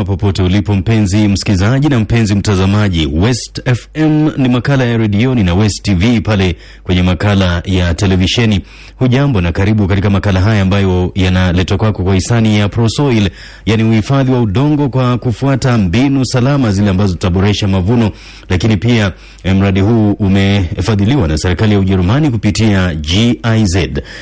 njema popote ulipo mpenzi msikilizaji na mpenzi mtazamaji. West FM ni makala ya redioni na West TV pale kwenye makala ya televisheni. Hujambo na karibu katika makala haya ambayo yanaletwa kwako kwa hisani ya Prosoil, yani uhifadhi wa udongo kwa kufuata mbinu salama zile ambazo zitaboresha mavuno. Lakini pia mradi huu umefadhiliwa na serikali ya Ujerumani kupitia GIZ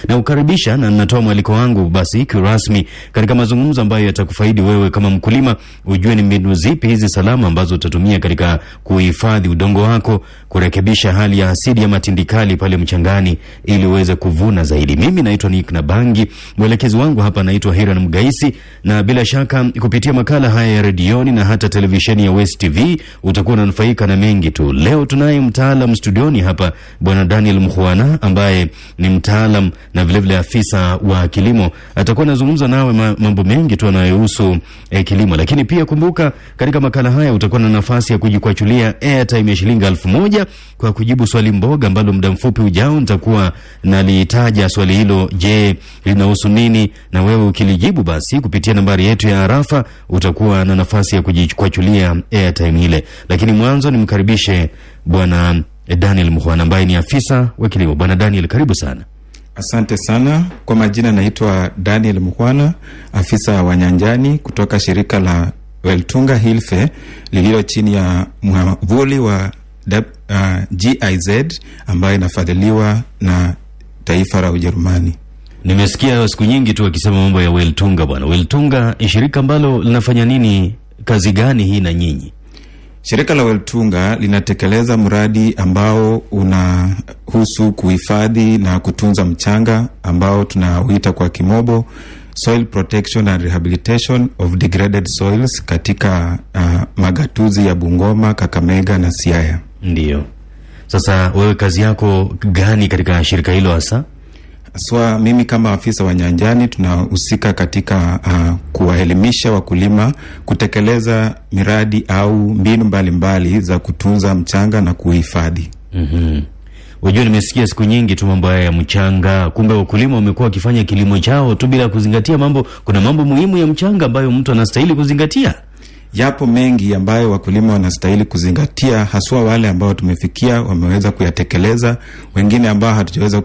na ukaribisha na natoa mwaliko wangu basi kirasmi katika mazungumzo ambayo yatakufaidi wewe kama mkulima, ujue ni mbinu zipi hizi salama ambazo utatumia katika kuhifadhi udongo wako, kurekebisha hali ya asidi ya matindikali pale mchangani ili uweze kuvuna zaidi. Mimi naitwa Nick Nabangi, mwelekezi wangu hapa naitwa Hiran Mgaisi, na bila shaka kupitia makala haya ya redioni na hata televisheni ya West TV utakuwa unanufaika na mengi tu. Leo tunaye mtaalam studioni hapa, bwana Daniel Mkhwana ambaye ni mtaalam na vilevile afisa wa kilimo. Atakuwa anazungumza nawe mambo mengi tu yanayohusu eh, kilimo, lakini pia kumbuka, katika makala haya utakuwa na nafasi ya kujikwachulia airtime ya shilingi elfu moja kwa kujibu swali mboga ambalo muda mfupi ujao nitakuwa nalitaja swali hilo. Je, linahusu nini? Na wewe ukilijibu basi kupitia nambari yetu ya arafa utakuwa na nafasi ya kujikwachulia airtime ile. Lakini mwanzo nimkaribishe bwana Daniel Mkhwana ambaye ni afisa wa kilimo. Bwana Daniel, karibu sana. Asante sana kwa majina, naitwa Daniel mhwana afisa wa nyanjani kutoka shirika la Weltunga Hilfe lililo chini ya mwavuli wa uh, GIZ ambayo inafadhiliwa na taifa la Ujerumani. Nimesikia siku nyingi tu akisema mambo ya Weltunga. Bwana Weltunga, ni shirika ambalo linafanya nini, kazi gani hii na nyinyi? Shirika la Weltunga linatekeleza mradi ambao unahusu kuhifadhi na kutunza mchanga ambao tunauita kwa kimobo soil protection and rehabilitation of degraded soils katika uh, magatuzi ya Bungoma, Kakamega na Siaya. Ndiyo. Sasa wewe kazi yako gani katika shirika hilo hasa? Swa, mimi kama afisa wa nyanjani tunahusika katika uh, kuwaelimisha wakulima kutekeleza miradi au mbinu mbalimbali mbali za kutunza mchanga na kuhifadhi. mm-hmm. Unajua, nimesikia siku nyingi tu mambo haya ya mchanga, kumbe wakulima wamekuwa wakifanya kilimo chao tu bila kuzingatia mambo. Kuna mambo muhimu ya mchanga ambayo mtu anastahili kuzingatia. Yapo mengi ambayo wakulima wanastahili kuzingatia, haswa wale ambao tumefikia wameweza kuyatekeleza. Wengine ambao hatujaweza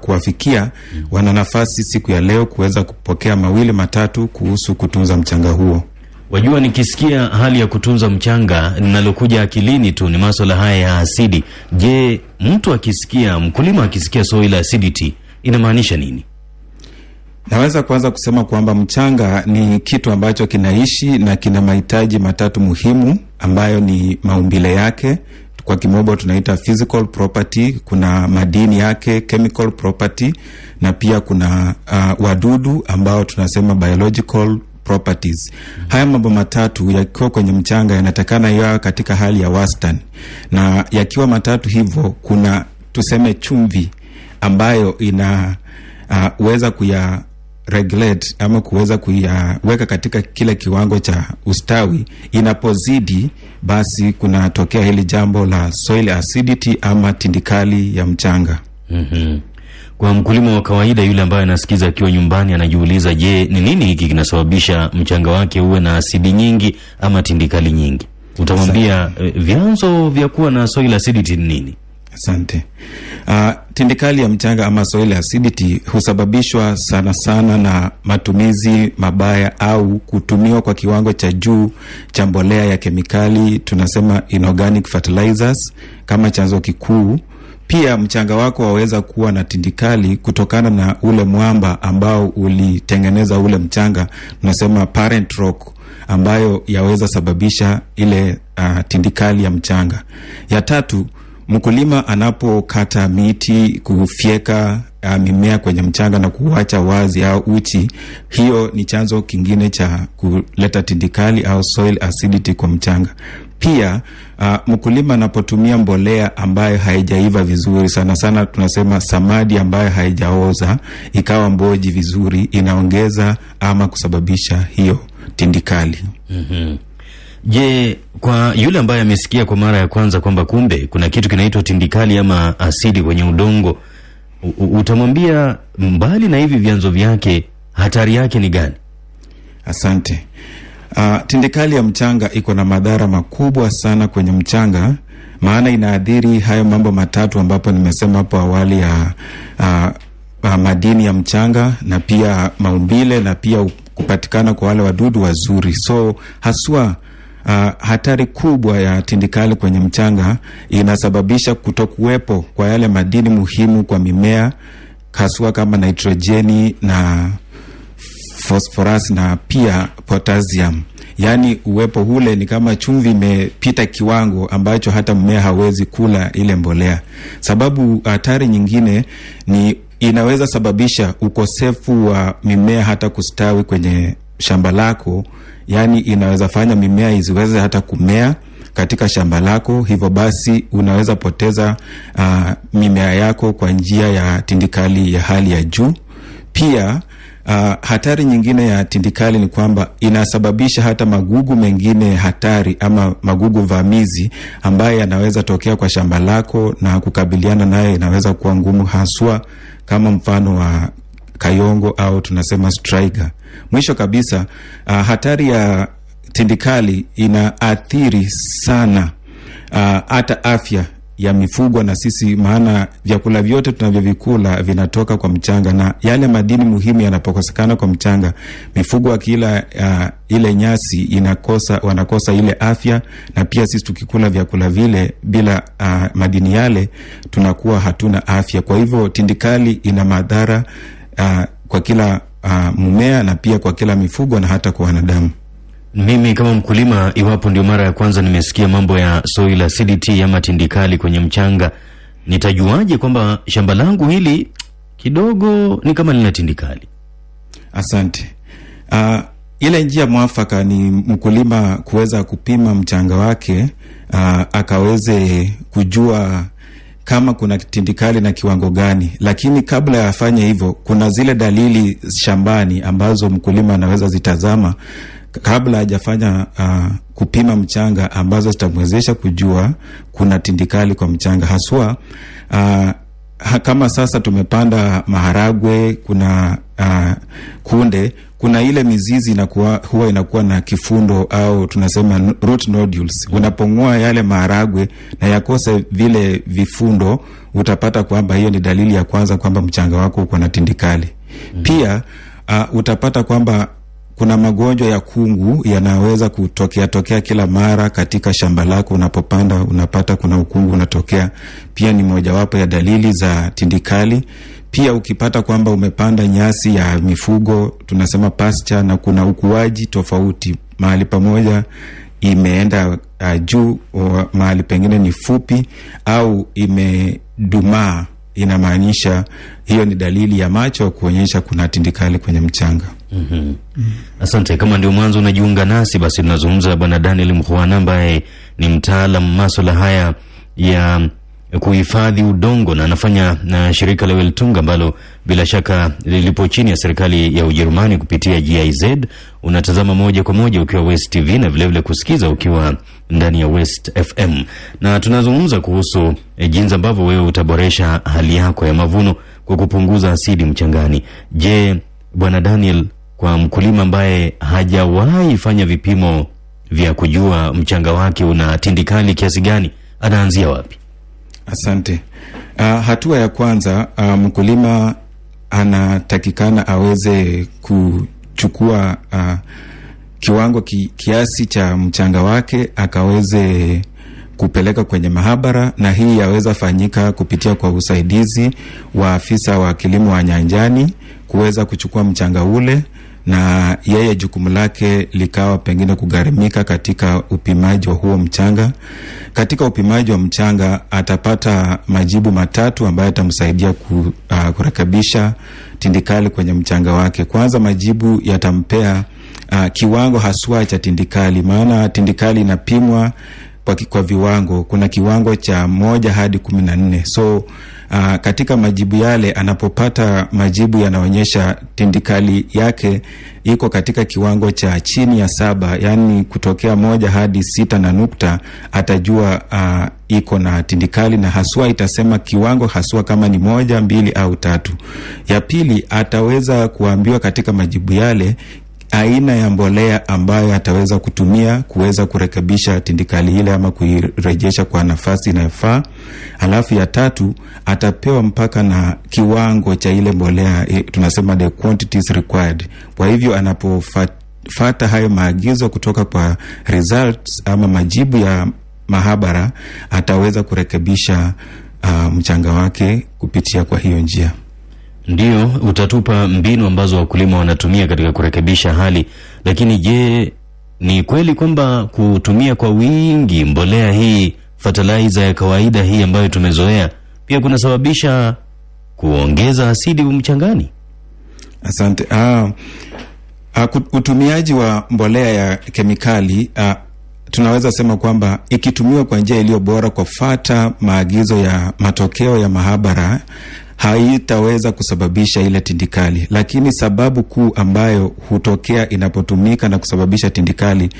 kuwafikia wana nafasi siku ya leo kuweza kupokea mawili matatu kuhusu kutunza mchanga huo. Wajua, nikisikia hali ya kutunza mchanga, linalokuja akilini tu ni maswala haya ya asidi. Je, mtu akisikia, mkulima akisikia soil acidity inamaanisha nini? Naweza kwanza kusema kwamba mchanga ni kitu ambacho kinaishi na kina mahitaji matatu muhimu ambayo ni maumbile yake, kwa kimombo tunaita physical property, kuna madini yake chemical property, na pia kuna uh, wadudu ambao tunasema biological properties. Haya mambo matatu yakiwa kwenye mchanga yanatakana yawe katika hali ya wastani, na yakiwa matatu hivyo, kuna tuseme chumvi ambayo inaweza uh, weza kuya regulate ama kuweza kuyaweka katika kile kiwango cha ustawi. Inapozidi basi kunatokea hili jambo la soil acidity ama tindikali ya mchanga. mm-hmm. Kwa mkulima wa kawaida yule ambaye anasikiza akiwa nyumbani anajiuliza, je, ni nini hiki kinasababisha mchanga wake uwe na asidi nyingi ama tindikali nyingi? Utamwambia eh, vyanzo vya kuwa na soil acidity ni nini? Asante. Uh, tindikali ya mchanga ama soil acidity husababishwa sana sana na matumizi mabaya au kutumiwa kwa kiwango cha juu cha mbolea ya kemikali, tunasema inorganic fertilizers kama chanzo kikuu. Pia mchanga wako waweza kuwa na tindikali kutokana na ule mwamba ambao ulitengeneza ule mchanga, tunasema parent rock ambayo yaweza sababisha ile uh, tindikali ya mchanga. Ya tatu mkulima anapokata miti kufyeka uh, mimea kwenye mchanga na kuacha wazi au uchi, hiyo ni chanzo kingine cha kuleta tindikali au soil acidity kwa mchanga. Pia uh, mkulima anapotumia mbolea ambayo haijaiva vizuri, sana sana tunasema samadi ambayo haijaoza ikawa mboji vizuri, inaongeza ama kusababisha hiyo tindikali. mm-hmm. Je, kwa yule ambaye amesikia kwa mara ya kwanza kwamba kumbe kuna kitu kinaitwa tindikali ama asidi kwenye udongo, utamwambia mbali na hivi vyanzo vyake, hatari yake ni gani? Asante. Uh, tindikali ya mchanga iko na madhara makubwa sana kwenye mchanga, maana inaadhiri hayo mambo matatu ambapo nimesema hapo awali ya uh, uh, madini ya mchanga na pia maumbile na pia kupatikana kwa wale wadudu wazuri. So haswa uh, hatari kubwa ya tindikali kwenye mchanga inasababisha kutokuwepo kwa yale madini muhimu kwa mimea haswa kama nitrojeni na phosphorus na pia potassium. Yaani uwepo ule ni kama chumvi imepita kiwango ambacho hata mmea hawezi kula ile mbolea. Sababu hatari nyingine ni inaweza sababisha ukosefu wa mimea hata kustawi kwenye shamba lako, yaani inaweza fanya mimea iziweze hata kumea katika shamba lako, hivyo basi unaweza poteza uh, mimea yako kwa njia ya tindikali ya hali ya juu. Pia uh, hatari nyingine ya tindikali ni kwamba inasababisha hata magugu mengine hatari ama magugu vamizi ambayo yanaweza tokea kwa shamba lako na kukabiliana nayo inaweza kuwa ngumu, haswa kama mfano wa kayongo au tunasema striga. Mwisho kabisa, uh, hatari ya tindikali inaathiri sana hata uh, afya ya mifugo na sisi, maana vyakula vyote tunavyovikula vinatoka kwa mchanga, na yale madini muhimu yanapokosekana kwa mchanga, mifugo akila uh, ile nyasi inakosa, wanakosa ile afya, na pia sisi tukikula vyakula vile bila uh, madini yale tunakuwa hatuna afya. Kwa hivyo tindikali ina madhara uh, kwa kila uh, mmea na pia kwa kila mifugo na hata kwa wanadamu. Mimi kama mkulima, iwapo ndio mara ya kwanza nimesikia mambo ya soil acidity ama tindikali kwenye mchanga, nitajuaje kwamba shamba langu hili kidogo ni kama lina tindikali? Asante. Uh, ile njia mwafaka ni mkulima kuweza kupima mchanga wake, uh, akaweze kujua kama kuna tindikali na kiwango gani, lakini kabla ya afanye hivyo, kuna zile dalili shambani ambazo mkulima anaweza zitazama kabla hajafanya uh, kupima mchanga ambazo zitamwezesha kujua kuna tindikali kwa mchanga haswa. Uh, kama sasa tumepanda maharagwe, kuna uh, kunde, kuna ile mizizi inakuwa, huwa inakuwa na kifundo au tunasema root nodules. Unapong'oa yale maharagwe na yakose vile vifundo, utapata kwamba hiyo ni dalili ya kwanza kwamba mchanga wako uko na tindikali. mm -hmm. Pia uh, utapata kwamba kuna magonjwa ya kungu yanaweza kutokea tokea kila mara katika shamba lako. Unapopanda unapata kuna ukungu unatokea, pia ni mojawapo ya dalili za tindikali. Pia ukipata kwamba umepanda nyasi ya mifugo tunasema pasture, na kuna ukuaji tofauti, mahali pamoja imeenda uh, juu, mahali pengine ni fupi au imedumaa, inamaanisha hiyo ni dalili ya macho kuonyesha kuna tindikali kwenye mchanga. Mm -hmm. Mm. Asante. Kama ndio mwanzo unajiunga nasi, basi tunazungumza Bwana Daniel Mkhwana ambaye ni mtaalam maswala haya ya kuhifadhi udongo na anafanya na shirika la Weltung ambalo bila shaka lilipo chini ya serikali ya Ujerumani kupitia GIZ. Unatazama moja kwa moja ukiwa West TV na vilevile vile kusikiza ukiwa ndani ya West FM, na tunazungumza kuhusu e, jinsi ambavyo wewe utaboresha hali yako ya mavuno kwa kupunguza asidi mchangani. Je, Bwana Daniel, kwa mkulima ambaye hajawahi fanya vipimo vya kujua mchanga wake una tindikali kiasi gani, anaanzia wapi? Asante. Uh, hatua ya kwanza uh, mkulima anatakikana aweze kuchukua uh, kiwango ki, kiasi cha mchanga wake akaweze kupeleka kwenye mahabara, na hii yaweza fanyika kupitia kwa usaidizi wa afisa wa kilimo wa nyanjani kuweza kuchukua mchanga ule na yeye jukumu lake likawa pengine kugharimika katika upimaji wa huo mchanga. Katika upimaji wa mchanga atapata majibu matatu ambayo yatamsaidia ku, uh, kurekebisha tindikali kwenye mchanga wake. Kwanza, majibu yatampea uh, kiwango haswa cha tindikali, maana tindikali inapimwa kwa, kwa viwango. Kuna kiwango cha moja hadi kumi na nne so Uh, katika majibu yale anapopata majibu yanaonyesha tindikali yake iko katika kiwango cha chini ya saba, yaani kutokea moja hadi sita na nukta, atajua uh, iko na tindikali na haswa itasema kiwango haswa kama ni moja, mbili au tatu. Ya pili ataweza kuambiwa katika majibu yale aina ya mbolea ambayo ataweza kutumia kuweza kurekebisha tindikali ile ama kuirejesha kwa nafasi inayofaa. Alafu ya tatu atapewa mpaka na kiwango cha ile mbolea e, tunasema the quantities required. Kwa hivyo anapofata hayo maagizo kutoka kwa results ama majibu ya mahabara ataweza kurekebisha uh, mchanga wake kupitia kwa hiyo njia. Ndio, utatupa mbinu ambazo wakulima wanatumia katika kurekebisha hali. Lakini je, ni kweli kwamba kutumia kwa wingi mbolea hii fertilizer ya kawaida hii ambayo tumezoea pia kunasababisha kuongeza asidi mchangani? Asante. Ah, ah, utumiaji wa mbolea ya kemikali ah, tunaweza sema kwamba ikitumiwa kwa njia iliyo bora kwa fata maagizo ya matokeo ya mahabara haitaweza kusababisha ile tindikali, lakini sababu kuu ambayo hutokea inapotumika na kusababisha tindikali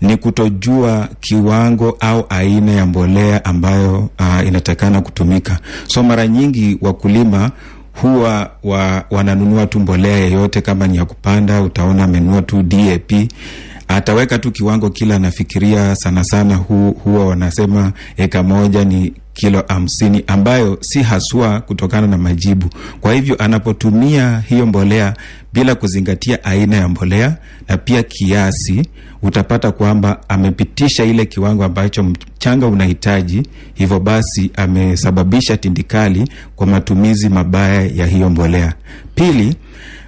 ni kutojua kiwango au aina ya mbolea ambayo uh, inatakana kutumika. So mara nyingi wakulima huwa wa, wananunua tu mbolea yeyote, kama ni ya kupanda, utaona amenunua tu DAP ataweka tu kiwango kila anafikiria. Sana sana hu, huwa wanasema eka moja ni kilo hamsini ambayo si haswa kutokana na majibu. Kwa hivyo anapotumia hiyo mbolea bila kuzingatia aina ya mbolea na pia kiasi, utapata kwamba amepitisha ile kiwango ambacho mchanga unahitaji, hivyo basi amesababisha tindikali kwa matumizi mabaya ya hiyo mbolea. Pili,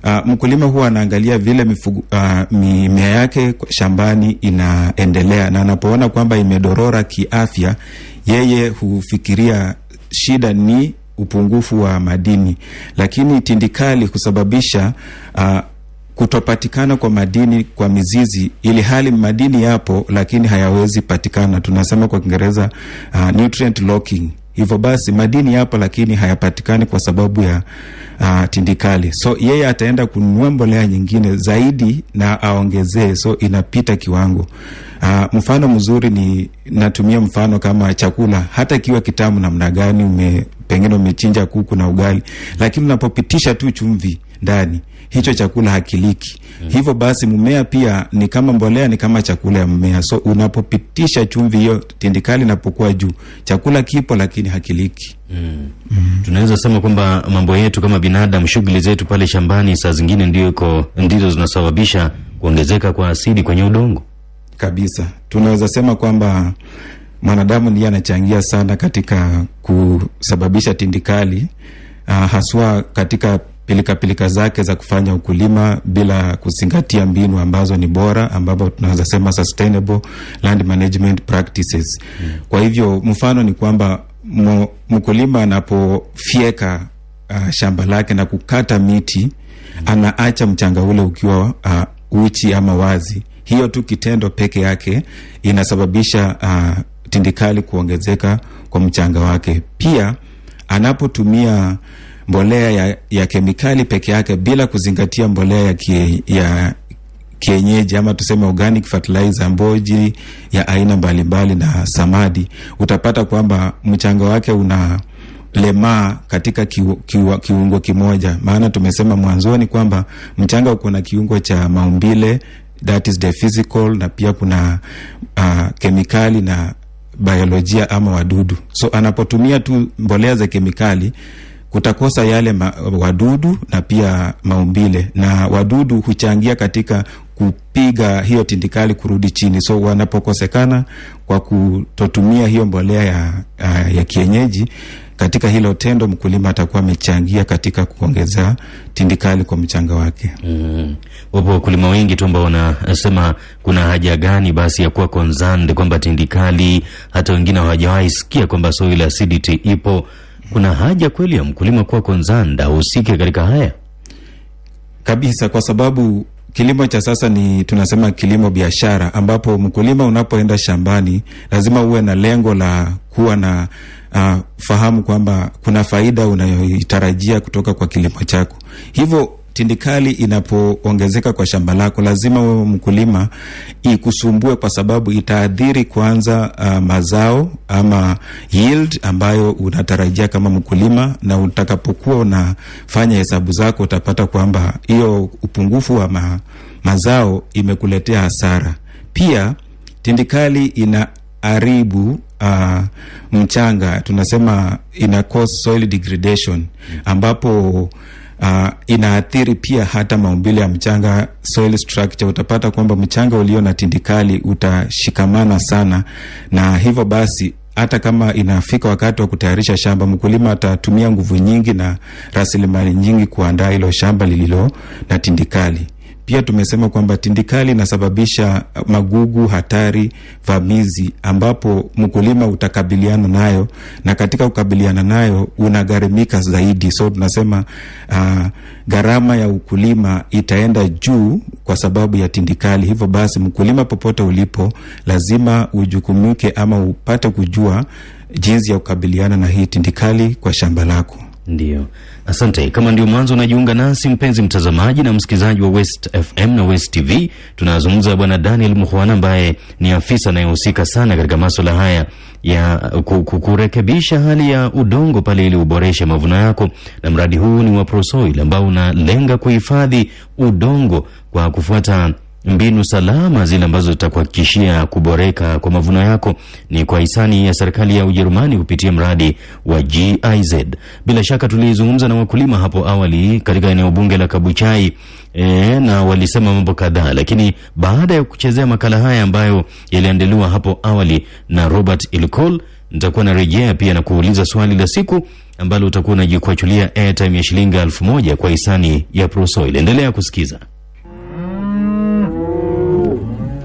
Uh, mkulima huwa anaangalia vile mifugu, uh, mimea yake shambani inaendelea, na anapoona kwamba imedorora kiafya, yeye hufikiria shida ni upungufu wa madini, lakini tindikali kusababisha uh, kutopatikana kwa madini kwa mizizi, ili hali madini yapo lakini hayawezi patikana. Tunasema kwa Kiingereza uh, nutrient locking. Hivyo basi madini yapo lakini hayapatikani kwa sababu ya uh, tindikali. So yeye ataenda kununua mbolea nyingine zaidi na aongezee, so inapita kiwango. Uh, mfano mzuri ni natumia mfano kama chakula, hata kiwa kitamu namna gani, ume pengine umechinja kuku na ugali, lakini unapopitisha tu chumvi ndani hicho chakula hakiliki. Mm. Hivyo basi mmea pia ni kama mbolea, ni kama chakula ya mmea. So unapopitisha chumvi hiyo, tindikali inapokuwa juu, chakula kipo lakini hakiliki. Mm. Mm. Tunaweza sema kwamba mambo yetu kama binadamu, shughuli zetu pale shambani, saa zingine ndio iko ndizo zinasababisha kuongezeka kwa asidi kwenye udongo kabisa. Tunaweza sema kwamba mwanadamu ndiye anachangia sana katika kusababisha tindikali, uh, haswa katika pilika pilika zake za kufanya ukulima bila kuzingatia mbinu ambazo ni bora, ambapo tunaweza sema sustainable land management practices. Mm. Kwa hivyo mfano ni kwamba mkulima anapofyeka uh, shamba lake na kukata miti mm. anaacha mchanga ule ukiwa uh, uchi ama wazi. Hiyo tu kitendo peke yake inasababisha uh, tindikali kuongezeka kwa mchanga wake. Pia anapotumia mbolea ya, ya kemikali peke yake bila kuzingatia mbolea ya, kie, ya kienyeji ama tuseme organic fertilizer, mboji ya aina mbalimbali na samadi, utapata kwamba mchanga wake una lemaa katika kiu, kiu, kiungo kimoja. Maana tumesema mwanzoni kwamba mchanga uko na kiungo cha maumbile that is the physical, na pia kuna uh, kemikali na biolojia ama wadudu. So anapotumia tu mbolea za kemikali kutakosa yale ma, wadudu na pia maumbile, na wadudu huchangia katika kupiga hiyo tindikali kurudi chini. So wanapokosekana kwa kutotumia hiyo mbolea ya, ya, kienyeji katika hilo tendo, mkulima atakuwa amechangia katika kuongeza tindikali kwa mchanga wake. Mm. Wapo wakulima wengi tu ambao wanasema kuna haja gani basi ya kuwa concerned kwamba tindikali, hata wengine hawajawahi sikia kwamba soil acidity ipo kuna haja kweli ya mkulima kuwa konzanda ahusike katika haya kabisa, kwa sababu kilimo cha sasa ni tunasema kilimo biashara, ambapo mkulima unapoenda shambani lazima uwe na lengo la kuwa na uh, fahamu kwamba kuna faida unayoitarajia kutoka kwa kilimo chako. Hivyo tindikali inapoongezeka kwa shamba lako, lazima wewe mkulima ikusumbue, kwa sababu itaadhiri kwanza uh, mazao ama yield ambayo unatarajia kama mkulima, na utakapokuwa unafanya hesabu zako utapata kwamba hiyo upungufu wa ma, mazao imekuletea hasara. Pia tindikali ina aribu uh, mchanga, tunasema ina cause soil degradation, ambapo uh, inaathiri pia hata maumbile ya mchanga, soil structure. Utapata kwamba mchanga ulio na tindikali utashikamana sana, na hivyo basi hata kama inafika wakati wa kutayarisha shamba, mkulima atatumia nguvu nyingi na rasilimali nyingi kuandaa hilo shamba lililo na tindikali. Pia tumesema kwamba tindikali inasababisha magugu hatari vamizi, ambapo mkulima utakabiliana nayo, na katika kukabiliana nayo unagharimika zaidi. So tunasema uh, gharama ya ukulima itaenda juu kwa sababu ya tindikali. Hivyo basi, mkulima popote ulipo, lazima ujukumike ama upate kujua jinsi ya kukabiliana na hii tindikali kwa shamba lako. Ndiyo, asante. Kama ndio mwanzo unajiunga nasi, mpenzi mtazamaji na msikilizaji wa West FM na West TV, tunazungumza bwana Daniel Mukhwana ambaye ni afisa anayehusika sana katika maswala haya ya kurekebisha hali ya udongo pale ili uboreshe mavuno yako, na mradi huu ni wa Prosoil ambao unalenga kuhifadhi udongo kwa kufuata mbinu salama zile ambazo zitakuhakikishia kuboreka kwa mavuno yako. Ni kwa hisani ya serikali ya Ujerumani kupitia mradi wa GIZ. Bila shaka tulizungumza na wakulima hapo awali katika eneo bunge la Kabuchai e, na walisema mambo kadhaa, lakini baada ya kuchezea makala haya ambayo yaliandaliwa hapo awali na Robert Ilkol, nitakuwa na rejea pia na kuuliza swali la siku ambalo utakuwa unajikwachulia airtime ya shilingi elfu moja kwa hisani ya Prosoil. Endelea kusikiza.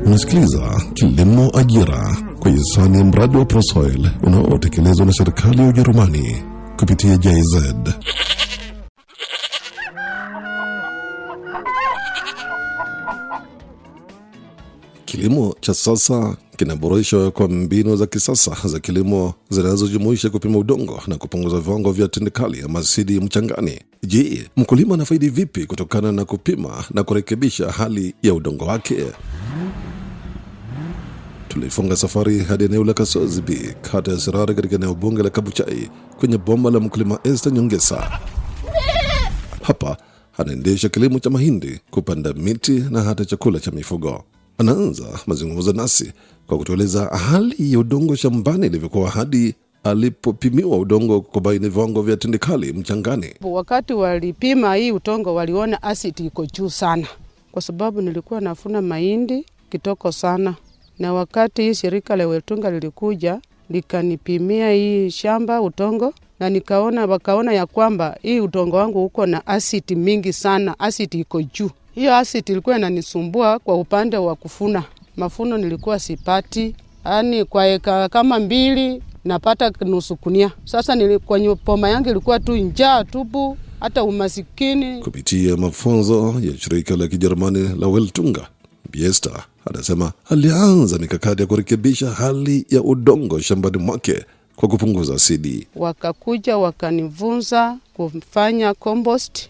Unasikiliza Kilimo Ajira kwa hisani ya mradi wa Prosoil unaotekelezwa na serikali ya Ujerumani kupitia JZ. Kilimo cha sasa kinaboreshwa kwa mbinu za kisasa za kilimo zinazojumuisha kupima udongo na kupunguza viwango vya tindikali ya masidi mchangani. Je, mkulima anafaidi vipi kutokana na kupima na kurekebisha hali ya udongo wake? Tulifunga safari hadi eneo la Kasozi B, kata ya Sirari, katika eneo bunge la Kabuchai, kwenye boma la mkulima Esther Nyongesa. Hapa anaendesha kilimo cha mahindi, kupanda miti na hata chakula cha mifugo. Anaanza mazungumzo nasi kwa kutueleza hali ya udongo shambani ilivyokuwa hadi alipopimiwa udongo kubaini viwango vya tindikali mchangani. Wakati walipima hii udongo, waliona asidi iko juu sana, kwa sababu nilikuwa nafuna mahindi kitoko sana na wakati hii shirika la Wetunga lilikuja likanipimia hii shamba utongo, na nikaona wakaona ya kwamba hii utongo wangu uko na asidi mingi sana, asidi iko juu. Hiyo asidi ilikuwa inanisumbua kwa upande wa kufuna mafuno, nilikuwa sipati, yani kwa eka kama mbili napata nusu kunia. Sasa kwenye poma yangu ilikuwa tu njaa tubu, hata umasikini. Kupitia mafunzo ya shirika la Kijerumani la Weltunga, Biesta anasema alianza mikakati ya kurekebisha hali ya udongo shambani mwake kwa kupunguza asidi. Wakakuja wakanivunza kufanya compost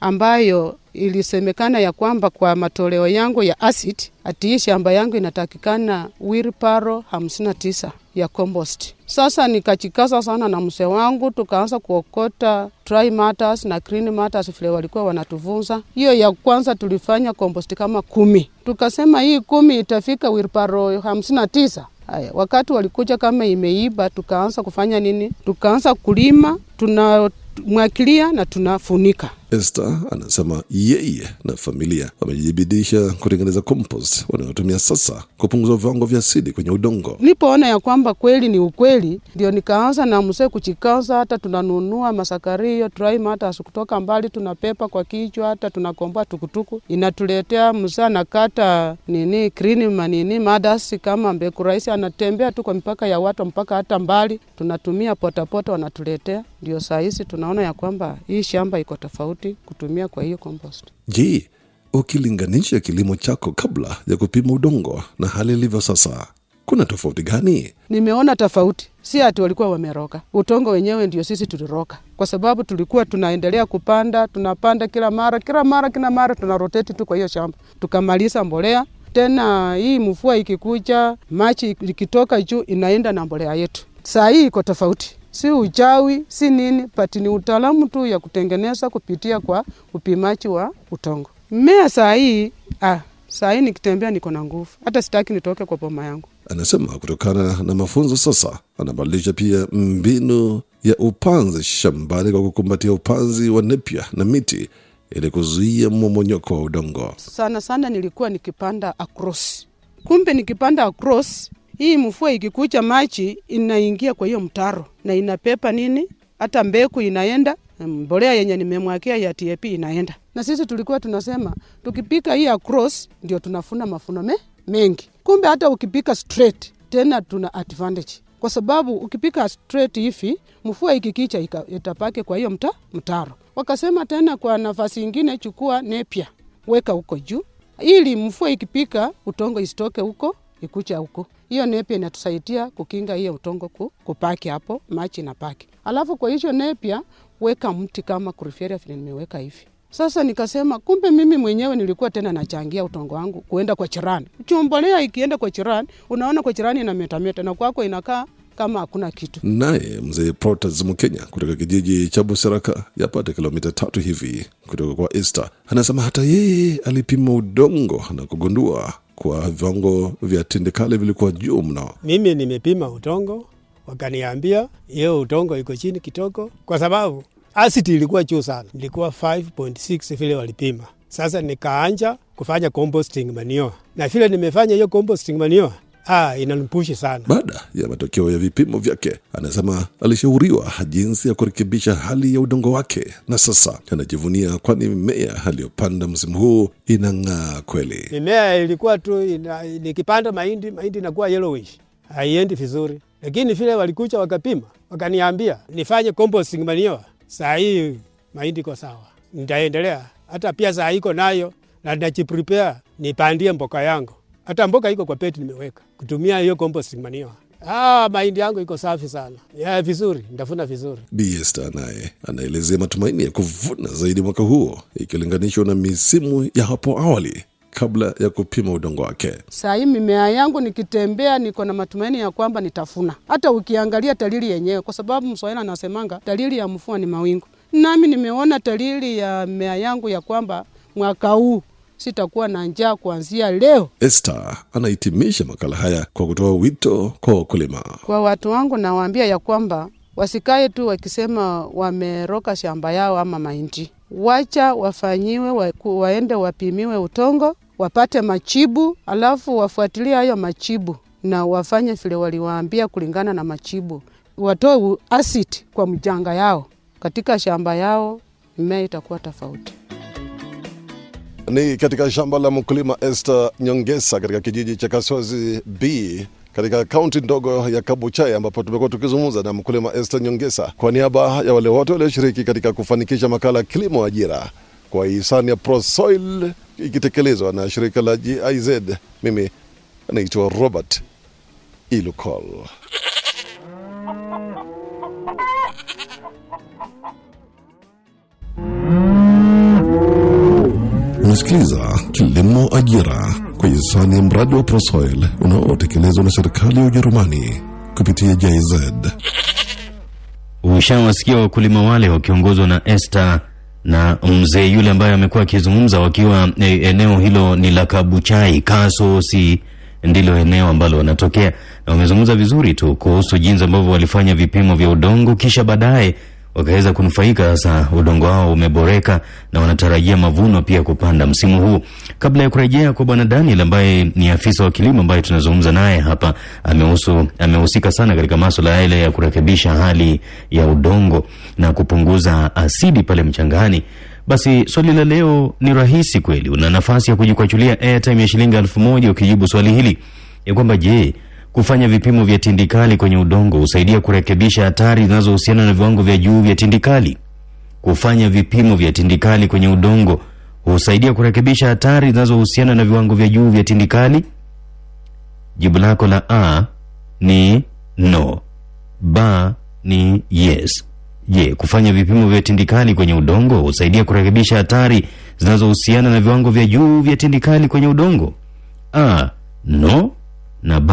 ambayo ilisemekana ya kwamba kwa matoleo yangu ya acid ati shamba yangu inatakikana wilparo hamsini na tisa ya compost. Sasa nikachikaza sana na mse wangu, tukaanza kuokota dry matters na green matters vile walikuwa wanatuvunza. Hiyo ya kwanza tulifanya compost kama kumi, tukasema hii kumi itafika wilparo hamsini na tisa. Haya, wakati walikuja kama imeiba, tukaanza kufanya nini? Tukaanza kulima, tunamwakilia na tunafunika. Esther anasema yeye na familia wamejibidisha kutengeneza compost wanayotumia sasa kupunguza viwango vya asidi kwenye udongo. Nilipoona ya kwamba kweli ni ukweli, ndio nikaanza na msee kuchikaza, hata tunanunua masakario dry hata kutoka mbali, tunapepa kwa kichwa, hata tunakomboa tukutuku inatuletea. msee anakata nini green manini madasi kama mbeku rahisi, anatembea tu kwa mipaka ya watu mpaka hata mbali, tunatumia potapota wanatuletea. Ndio saa hizi tunaona ya kwamba hii shamba iko tofauti kutumia kwa hiyo compost. Je, ukilinganisha kilimo chako kabla ya kupima udongo na hali ilivyo sasa, kuna tofauti gani? Nimeona tofauti, si ati walikuwa wameroka. Utongo wenyewe ndio sisi tuliroka, kwa sababu tulikuwa tunaendelea kupanda, tunapanda kila mara kila mara kila mara, tuna roteti tu kwa hiyo shamba, tukamaliza mbolea tena. Hii mvua ikikuja, machi ikitoka juu, inaenda na mbolea yetu. Saa hii iko tofauti si uchawi si nini, pati ni utaalamu tu ya kutengeneza kupitia kwa upimaji wa utongo. Mmea saa hii ah, saa hii nikitembea niko na nguvu, hata sitaki nitoke kwa boma yangu. Anasema kutokana na mafunzo sasa anabadilisha pia mbinu ya upanzi shambani kwa kukumbatia upanzi wa nepya na miti ili kuzuia mmomonyoko wa udongo. Sana sana nilikuwa nikipanda across, kumbe nikipanda across, hii mfua ikikucha, machi inaingia kwa hiyo mtaro na inapepa nini, hata mbeku inaenda, mbolea yenye nimemwakia ya TAP inaenda. Na sisi tulikuwa tunasema tukipika hii across ndio tunafuna mafuno me, mengi. Kumbe hata ukipika straight tena tuna advantage kwa sababu ukipika straight hivi mvua ikikicha itapake kwa hiyo mta, mtaro. Wakasema tena kwa nafasi ingine chukua nepia weka huko juu ili mvua ikipika utongo isitoke huko ikucha huko. Hiyo nepia inatusaidia kukinga hiyo utongo ku, kupaki hapo machi na paki. Alafu kwa hiyo nepia weka mti kama kuriferia vile nimeweka hivi. Sasa nikasema kumbe mimi mwenyewe nilikuwa tena nachangia utongo wangu kuenda kwa chirani. Chumbolea ikienda kwa chirani, unaona kwa chirani inametameta na kwako inakaa kama hakuna kitu. Naye mzee Protas Mkenya kutoka kijiji cha Buseraka yapata kilomita tatu hivi kutoka kwa Esta, anasema hata yeye alipima udongo na kugundua kwa viwango vya tindikali vilikuwa juu mno. Mimi nimepima utongo, wakaniambia hiyo utongo iko chini kidogo, kwa sababu asidi ilikuwa juu sana, ilikuwa 5.6 vile walipima. Sasa nikaanja kufanya composting manure, na vile nimefanya hiyo composting manure, ah, inanipushi sana. Baada ya matokeo ya vipimo vyake, anasema alishauriwa jinsi ya kurekebisha hali ya udongo wake, na sasa anajivunia, kwani mimea aliyopanda msimu huu inang'aa kweli. Mimea ilikuwa tu ina, nikipanda mahindi, mahindi inakuwa yellowish, haiendi vizuri, lakini vile walikuja wakapima, wakaniambia nifanye composting manure. Saa hii mahindi iko sawa, nitaendelea hata pia saa iko nayo na najiprepare nipandie mboka yangu. Hata mboka iko kwa peti nimeweka kutumia hiyo composting manure. Ah, mahindi yangu iko safi sana ya vizuri, ndafuna vizuri. Bi Esther naye anaelezea matumaini ya kuvuna zaidi mwaka huo ikilinganishwa na misimu ya hapo awali kabla ya kupima udongo wake. Saa hii mimea yangu nikitembea, niko na matumaini ya kwamba nitafuna. Hata ukiangalia dalili yenyewe, kwa sababu Mswahili anasemanga dalili ya mvua ni mawingu. Nami nimeona dalili ya mimea yangu ya kwamba mwaka huu sitakuwa na njaa kuanzia leo. Esther anahitimisha makala haya kwa kutoa wito kwa wakulima. Kwa watu wangu nawaambia ya kwamba wasikae tu wakisema wameroka shamba yao ama mahindi, wacha wafanyiwe wa, waende wapimiwe utongo wapate machibu, alafu wafuatilie hayo machibu na wafanye vile waliwaambia kulingana na machibu, watoe asidi kwa mjanga yao katika shamba yao, mimea itakuwa tofauti. Ni katika shamba la mkulima Esther Nyongesa katika kijiji cha Kasozi B katika kaunti ndogo ya Kabuchai ambapo tumekuwa tukizungumza na mkulima Esther Nyongesa kwa niaba ya wale wote walioshiriki katika kufanikisha makala kilimo ajira kwa hisani ya Prosoil ikitekelezwa na shirika la GIZ. Mimi naitwa Robert Ilukol. Unasikiliza Kilimo Ajira kwa hisani ya mradi wa Prosoil unaotekelezwa na serikali ya Ujerumani kupitia JZ. Ushawasikia wakulima wale wakiongozwa na Esther na mzee yule ambaye amekuwa akizungumza wakiwa e, eneo hilo ni la Kabuchai Kasosi ndilo eneo ambalo wanatokea, na wamezungumza vizuri tu kuhusu jinsi ambavyo walifanya vipimo vya udongo, kisha baadaye wakaweza kunufaika. Sasa udongo wao umeboreka na wanatarajia mavuno pia kupanda msimu huu. Kabla ya kurejea kwa bwana Daniel ambaye ni afisa wa kilimo ambaye tunazungumza naye hapa, amehusu amehusika sana katika masuala yale ya kurekebisha hali ya udongo na kupunguza asidi pale mchangani. Basi swali la leo ni rahisi kweli. Una nafasi ya kujikwachulia airtime ya shilingi elfu moja ukijibu swali hili ya kwamba je, kufanya vipimo vya tindikali kwenye udongo husaidia kurekebisha hatari zinazohusiana na viwango vya juu vya tindikali? Kufanya vipimo vya tindikali kwenye udongo husaidia kurekebisha hatari zinazohusiana na viwango vya juu vya tindikali? Jibu lako la A ni no, B ni yes. Je, kufanya vipimo vya tindikali kwenye udongo husaidia kurekebisha hatari zinazohusiana na viwango vya juu vya tindikali kwenye udongo? A no na B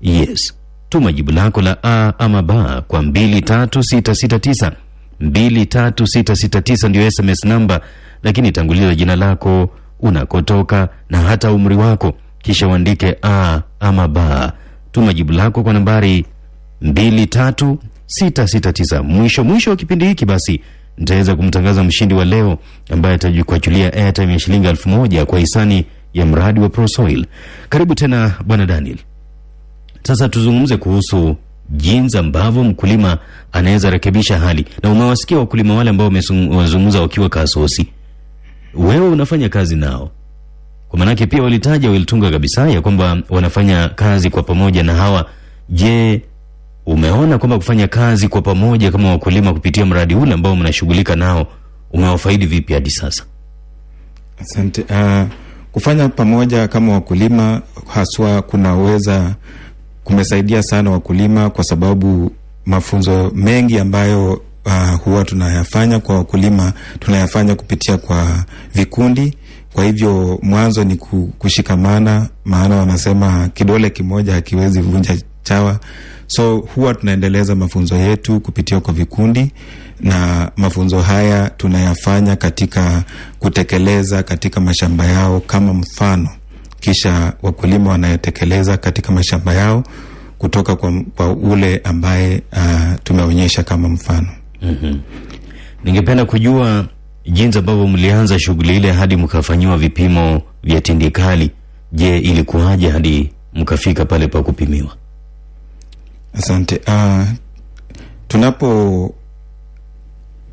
yes. Tuma jibu lako la A ama B kwa 23669 23669 ndio SMS namba, lakini tanguliza jina lako, unakotoka na hata umri wako, kisha uandike a ama ba. Tuma jibu lako kwa nambari 23669. Mwisho mwisho wa kipindi hiki basi nitaweza kumtangaza mshindi wa leo ambaye atajikuachulia airtime ya shilingi elfu moja kwa hisani ya mradi wa Prosoil. Karibu tena bwana Daniel. Sasa tuzungumze kuhusu jinsi ambavyo mkulima anaweza rekebisha hali, na umewasikia wakulima wale ambao wamezungumza wakiwa Kasosi. Wewe unafanya kazi nao, kwa maanake pia walitaja walitunga kabisa ya kwamba wanafanya kazi kwa pamoja na hawa. Je, umeona kwamba kufanya kazi kwa pamoja kama wakulima kupitia mradi ule ambao mnashughulika nao umewafaidi vipi hadi sasa? Asante. Uh, kufanya pamoja kama wakulima haswa kunaweza kumesaidia sana wakulima kwa sababu mafunzo mengi ambayo uh, huwa tunayafanya kwa wakulima tunayafanya kupitia kwa vikundi. Kwa hivyo mwanzo ni kushikamana, maana wanasema kidole kimoja hakiwezi vunja chawa. So huwa tunaendeleza mafunzo yetu kupitia kwa vikundi, na mafunzo haya tunayafanya katika kutekeleza katika mashamba yao kama mfano, kisha wakulima wanayotekeleza katika mashamba yao kutoka kwa, kwa ule ambaye uh, tumeonyesha kama mfano. mm-hmm. Ningependa kujua jinsi ambavyo mlianza shughuli ile hadi mkafanyiwa vipimo vya tindikali. Je, ilikuwaje hadi mkafika pale pa kupimiwa? Asante. Uh, tunapo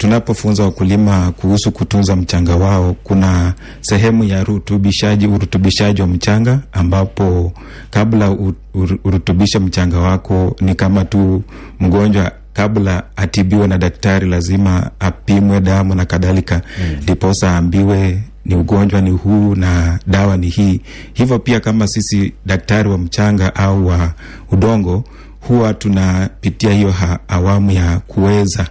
tunapofunza wakulima kuhusu kutunza mchanga wao, kuna sehemu ya rutubishaji, urutubishaji wa mchanga, ambapo kabla urutubisha mchanga wako ni kama tu mgonjwa kabla atibiwe na daktari lazima apimwe damu na kadhalika, ndiposa mm. aambiwe ni ugonjwa ni huu na dawa ni hii. Hivyo pia kama sisi daktari wa mchanga au wa udongo huwa tunapitia hiyo awamu ya kuweza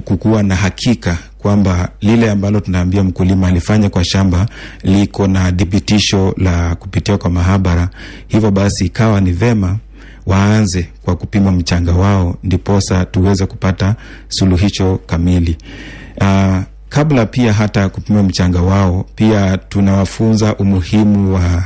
kukuwa na hakika kwamba lile ambalo tunaambia mkulima alifanya kwa shamba liko na dhibitisho la kupitia kwa mahabara. Hivyo basi ikawa ni vema waanze kwa kupima mchanga wao, ndiposa tuweze kupata suluhisho kamili. Uh, kabla pia hata kupima mchanga wao, pia tunawafunza umuhimu wa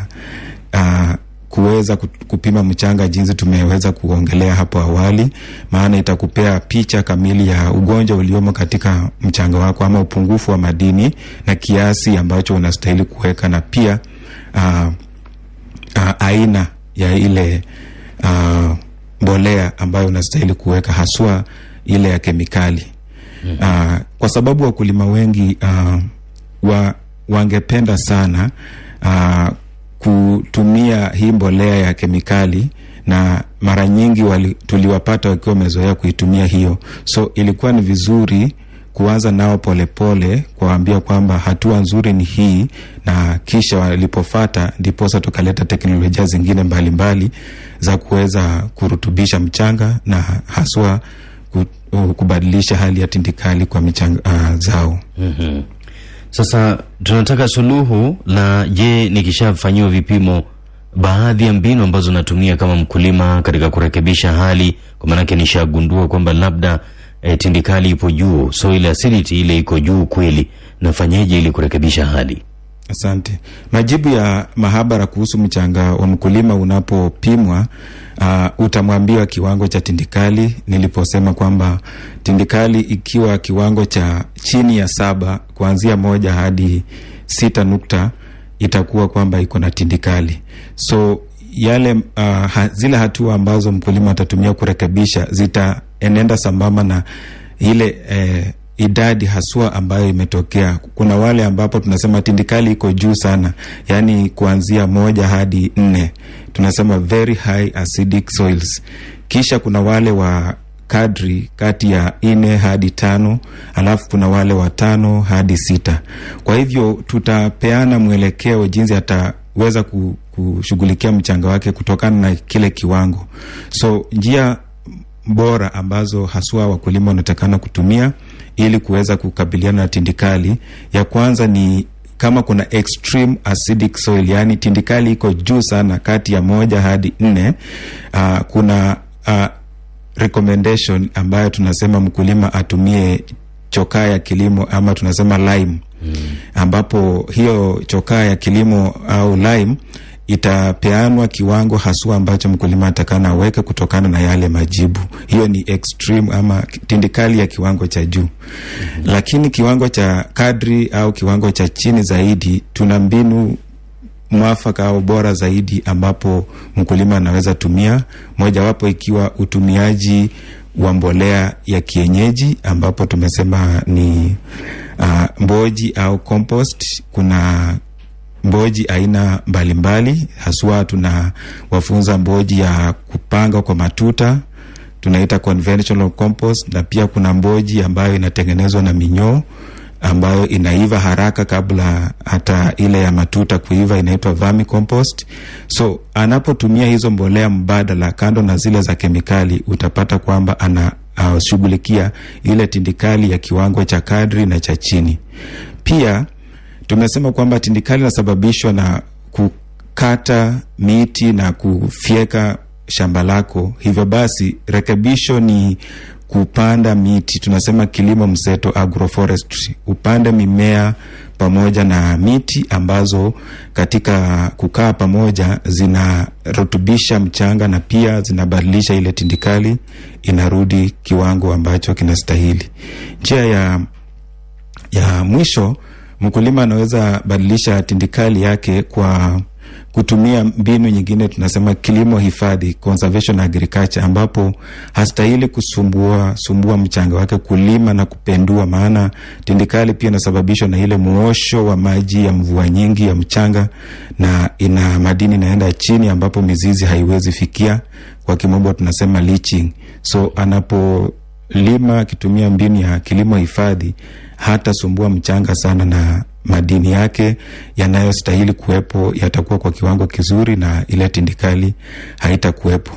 uh, kuweza kupima mchanga jinsi tumeweza kuongelea hapo awali, maana itakupea picha kamili ya ugonjwa uliomo katika mchanga wako ama upungufu wa madini na kiasi ambacho unastahili kuweka, na pia uh, uh, aina ya ile uh, mbolea ambayo unastahili kuweka haswa ile ya kemikali mm -hmm. uh, kwa sababu wakulima wengi uh, wa, wangependa sana uh, kutumia hii mbolea ya kemikali na mara nyingi wali, tuliwapata wakiwa wamezoea kuitumia hiyo, so ilikuwa ni vizuri kuanza nao polepole, kuwaambia kwamba hatua nzuri ni hii, na kisha walipofata ndiposa tukaleta teknolojia zingine mbalimbali mbali za kuweza kurutubisha mchanga na haswa kubadilisha hali ya tindikali kwa michanga uh, zao. mm-hmm. Sasa tunataka suluhu la je, nikishafanyiwa vipimo, baadhi ya mbinu ambazo natumia kama mkulima katika kurekebisha hali, kwa maanake nishagundua kwamba labda e, tindikali ipo juu, so soil acidity ile iko juu kweli, nafanyeje ili kurekebisha hali? Asante. Majibu ya mahabara kuhusu mchanga wa mkulima unapopimwa, uh, utamwambiwa kiwango cha tindikali. Niliposema kwamba tindikali ikiwa kiwango cha chini ya saba kuanzia moja hadi sita nukta itakuwa kwamba iko na tindikali. So yale uh, ha, zile hatua ambazo mkulima atatumia kurekebisha zitaenenda sambamba na ile eh, idadi haswa ambayo imetokea. Kuna wale ambapo tunasema tindikali iko juu sana, yaani kuanzia moja hadi nne, tunasema very high acidic soils. Kisha kuna wale wa kadri kati ya nne hadi tano, alafu kuna wale wa tano hadi sita. Kwa hivyo tutapeana mwelekeo jinsi ataweza kushughulikia mchanga wake kutokana na kile kiwango. So njia bora ambazo haswa wakulima wanatakana kutumia ili kuweza kukabiliana na tindikali, ya kwanza ni kama kuna extreme acidic soil, yani tindikali iko juu sana kati ya moja hadi nne, uh, kuna uh, recommendation ambayo tunasema mkulima atumie chokaa ya kilimo ama tunasema lime mm. ambapo hiyo chokaa ya kilimo au lime itapeanwa kiwango haswa ambacho mkulima atakana aweke kutokana na yale majibu. Hiyo ni extreme ama tindikali ya kiwango cha juu. mm-hmm. Lakini kiwango cha kadri au kiwango cha chini zaidi, tuna mbinu mwafaka au bora zaidi ambapo mkulima anaweza tumia, mojawapo ikiwa utumiaji wa mbolea ya kienyeji ambapo tumesema ni uh, mboji au compost. Kuna mboji aina mbalimbali mbali, haswa tuna wafunza mboji ya kupanga kwa matuta tunaita conventional compost, na pia kuna mboji ambayo inatengenezwa na minyoo ambayo inaiva haraka kabla hata ile ya matuta kuiva, inaitwa vermicompost. So anapotumia hizo mbolea mbadala kando na zile za kemikali, utapata kwamba anashughulikia uh, ile tindikali ya kiwango cha kadri na cha chini. Pia tumesema kwamba tindikali inasababishwa na kukata miti na kufyeka shamba lako. Hivyo basi rekebisho ni kupanda miti, tunasema kilimo mseto agroforestry, upande mimea pamoja na miti ambazo katika kukaa pamoja zinarutubisha mchanga na pia zinabadilisha ile tindikali inarudi kiwango ambacho kinastahili. Njia ya, ya mwisho mkulima anaweza badilisha tindikali yake kwa kutumia mbinu nyingine tunasema kilimo hifadhi, conservation agriculture, ambapo hastahili kusumbua sumbua mchanga wake kulima na kupendua, maana tindikali pia inasababishwa na ile muosho wa maji ya mvua nyingi ya mchanga, na ina madini inaenda chini, ambapo mizizi haiwezi fikia, kwa kimombo tunasema leaching. So anapolima akitumia mbinu ya kilimo hifadhi hata sumbua mchanga sana na madini yake yanayostahili kuwepo yatakuwa kwa kiwango kizuri na ile tindikali haitakuwepo.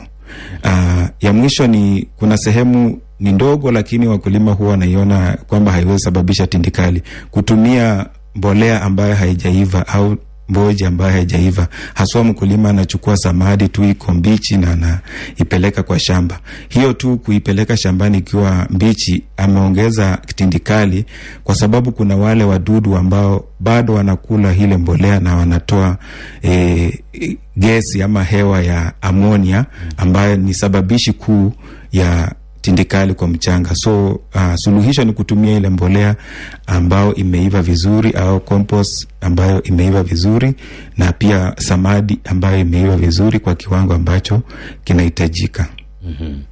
Uh, ya mwisho ni kuna sehemu ni ndogo, lakini wakulima huwa wanaiona kwamba haiwezi sababisha tindikali, kutumia mbolea ambayo haijaiva au mboji ambayo haijaiva. Haswa mkulima anachukua samadi tu iko mbichi na anaipeleka kwa shamba. Hiyo tu kuipeleka shambani ikiwa mbichi, ameongeza kitindikali, kwa sababu kuna wale wadudu ambao bado wanakula ile mbolea na wanatoa e, gesi ama hewa ya amonia ambayo ni sababishi kuu ya tindikali kwa mchanga. So uh, suluhisho ni kutumia ile mbolea ambayo imeiva vizuri au compost ambayo imeiva vizuri na pia samadi ambayo imeiva vizuri kwa kiwango ambacho kinahitajika. mm-hmm.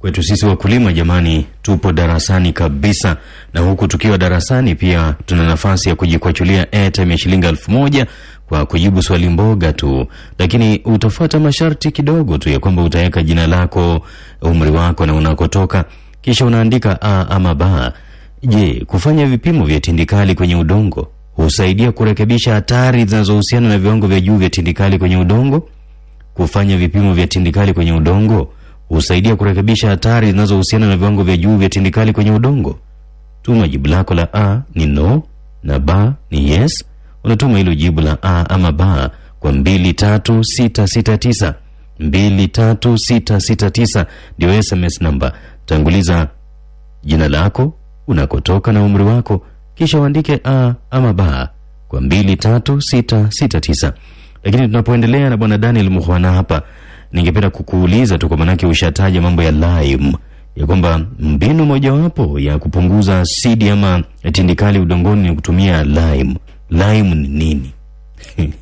Kwetu sisi wakulima, jamani, tupo darasani kabisa, na huku tukiwa darasani pia tuna nafasi ya kujikwachulia airtime ya shilingi elfu moja kwa kujibu swali mboga tu, lakini utafuata masharti kidogo tu ya kwamba utaweka jina lako, umri wako na unakotoka, kisha unaandika a ama ba. Je, kufanya vipimo vya tindikali kwenye udongo husaidia kurekebisha hatari zinazohusiana na viwango vya juu vya tindikali kwenye udongo? Kufanya vipimo vya tindikali kwenye udongo husaidia kurekebisha hatari zinazohusiana na viwango vya juu vya tindikali kwenye udongo? Tuma jibu lako la a ni no na ba ni yes unatuma hilo jibu la a ama ba kwa mbili tatu sita sita tisa. Mbili tatu sita sita tisa. Ndio sms namba. Tanguliza jina lako unakotoka na umri wako. Kisha uandike a ama ba kwa mbili tatu sita sita tisa. Lakini tunapoendelea na bwana daniel muhwana hapa ningependa kukuuliza tu kwa manake ushataja mambo ya lime ya kwamba mbinu mojawapo ya kupunguza sidi ama tindikali udongoni ni kutumia lime lime ni nini?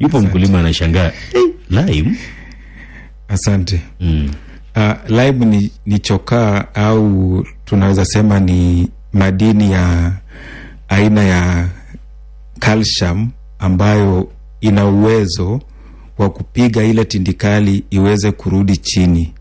Yupo mkulima anashangaa hey, lime. Asante. Mm. Uh, lime ni, ni chokaa au tunaweza sema ni madini ya aina ya calcium ambayo ina uwezo wa kupiga ile tindikali iweze kurudi chini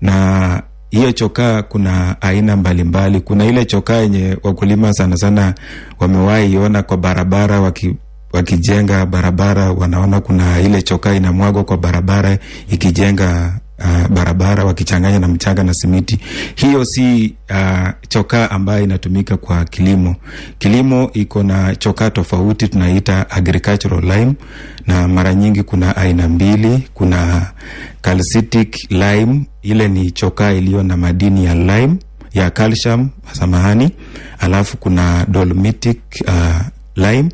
na hiyo chokaa kuna aina mbalimbali mbali. Kuna ile chokaa yenye wakulima sana sana wamewahi iona kwa barabara waki, wakijenga barabara, wanaona kuna ile chokaa inamwagwa kwa barabara ikijenga uh, barabara wakichanganya na mchanga na simiti. Hiyo si uh, chokaa ambayo inatumika kwa kilimo. Kilimo iko na chokaa tofauti tunaita agricultural lime, na mara nyingi kuna aina mbili. Kuna calcitic lime, ile ni chokaa iliyo na madini ya lime ya calcium, samahani. Alafu kuna dolomitic uh, lime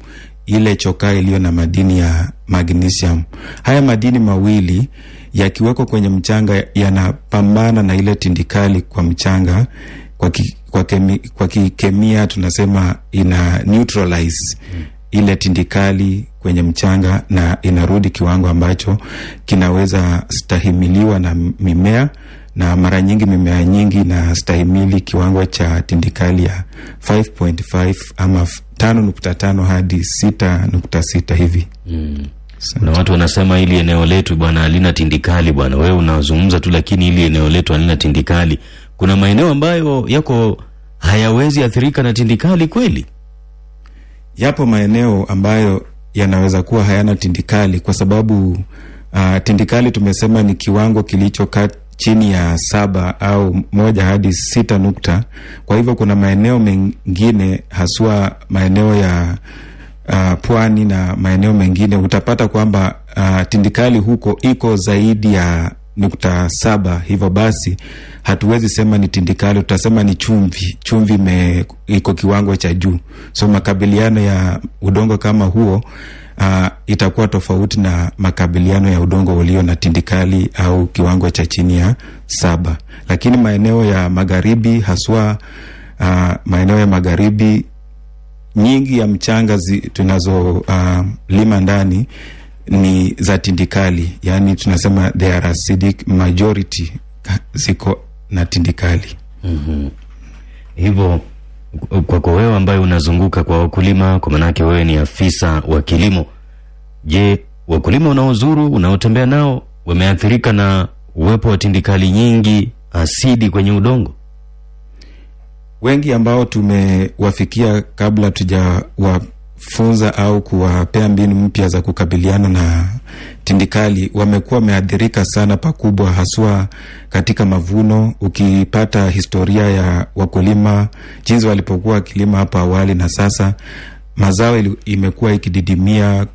ile chokaa iliyo na madini ya magnesium. Haya madini mawili yakiwekwa kwenye mchanga yanapambana na ile tindikali kwa mchanga. Kwa, ki, kwa, kemi, kwa kikemia tunasema ina neutralize ile tindikali kwenye mchanga na inarudi kiwango ambacho kinaweza stahimiliwa na mimea na mara nyingi mimea nyingi inastahimili kiwango cha tindikali ya 5.5 ama tano nukta tano hadi sita nukta sita hivi. Mm. Na watu wanasema hili eneo letu bwana halina tindikali bwana. Wewe unazungumza tu, lakini hili eneo letu halina tindikali. Kuna maeneo ambayo yako hayawezi athirika na tindikali kweli? Yapo maeneo ambayo yanaweza kuwa hayana tindikali kwa sababu uh, tindikali tumesema ni kiwango kilicho chini ya saba au moja hadi sita nukta. Kwa hivyo kuna maeneo mengine haswa maeneo ya uh, pwani na maeneo mengine utapata kwamba uh, tindikali huko iko zaidi ya nukta saba. Hivyo basi hatuwezi sema ni tindikali, tutasema ni chumvi. Chumvi me, iko kiwango cha juu, so makabiliano ya udongo kama huo Uh, itakuwa tofauti na makabiliano ya udongo ulio na tindikali au kiwango cha chini ya saba. Lakini maeneo ya magharibi haswa, uh, maeneo ya magharibi nyingi ya mchanga tunazolima uh, ndani ni za tindikali, yaani tunasema they are acidic majority ziko na tindikali. mm -hmm. Hivyo kwako wewe ambaye unazunguka kwa wakulima, kwa maanake wewe ni afisa wa kilimo, je, wakulima unaozuru unaotembea nao wameathirika na uwepo wa tindikali nyingi, asidi kwenye udongo? Wengi ambao tumewafikia kabla tujawafunza au kuwapea mbinu mpya za kukabiliana na tindikali wamekuwa wameathirika sana pakubwa, haswa katika mavuno. Ukipata historia ya wakulima jinsi walipokuwa wakilima hapo awali na sasa, mazao imekuwa ikididimia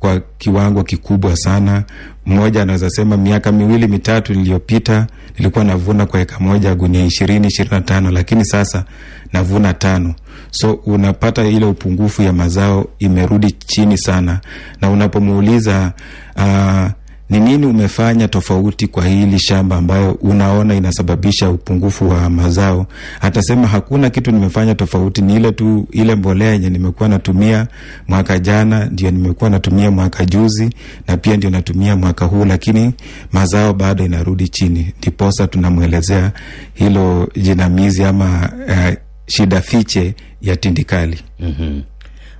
kwa kiwango kikubwa sana. Mmoja anaweza sema miaka miwili mitatu iliyopita nilikuwa navuna kwa eka moja gunia ishirini ishirini na tano lakini sasa navuna tano. So unapata ile upungufu ya mazao imerudi chini sana, na unapomuuliza uh, ni nini umefanya tofauti kwa hili shamba ambayo unaona inasababisha upungufu wa mazao, atasema hakuna kitu nimefanya tofauti, ni ile tu ile mbolea yenye nimekuwa natumia mwaka jana ndio nimekuwa natumia mwaka juzi na pia ndio natumia mwaka huu, lakini mazao bado inarudi chini. Ndiposa tunamwelezea hilo jinamizi ama uh, shida fiche ya tindikali. mm -hmm.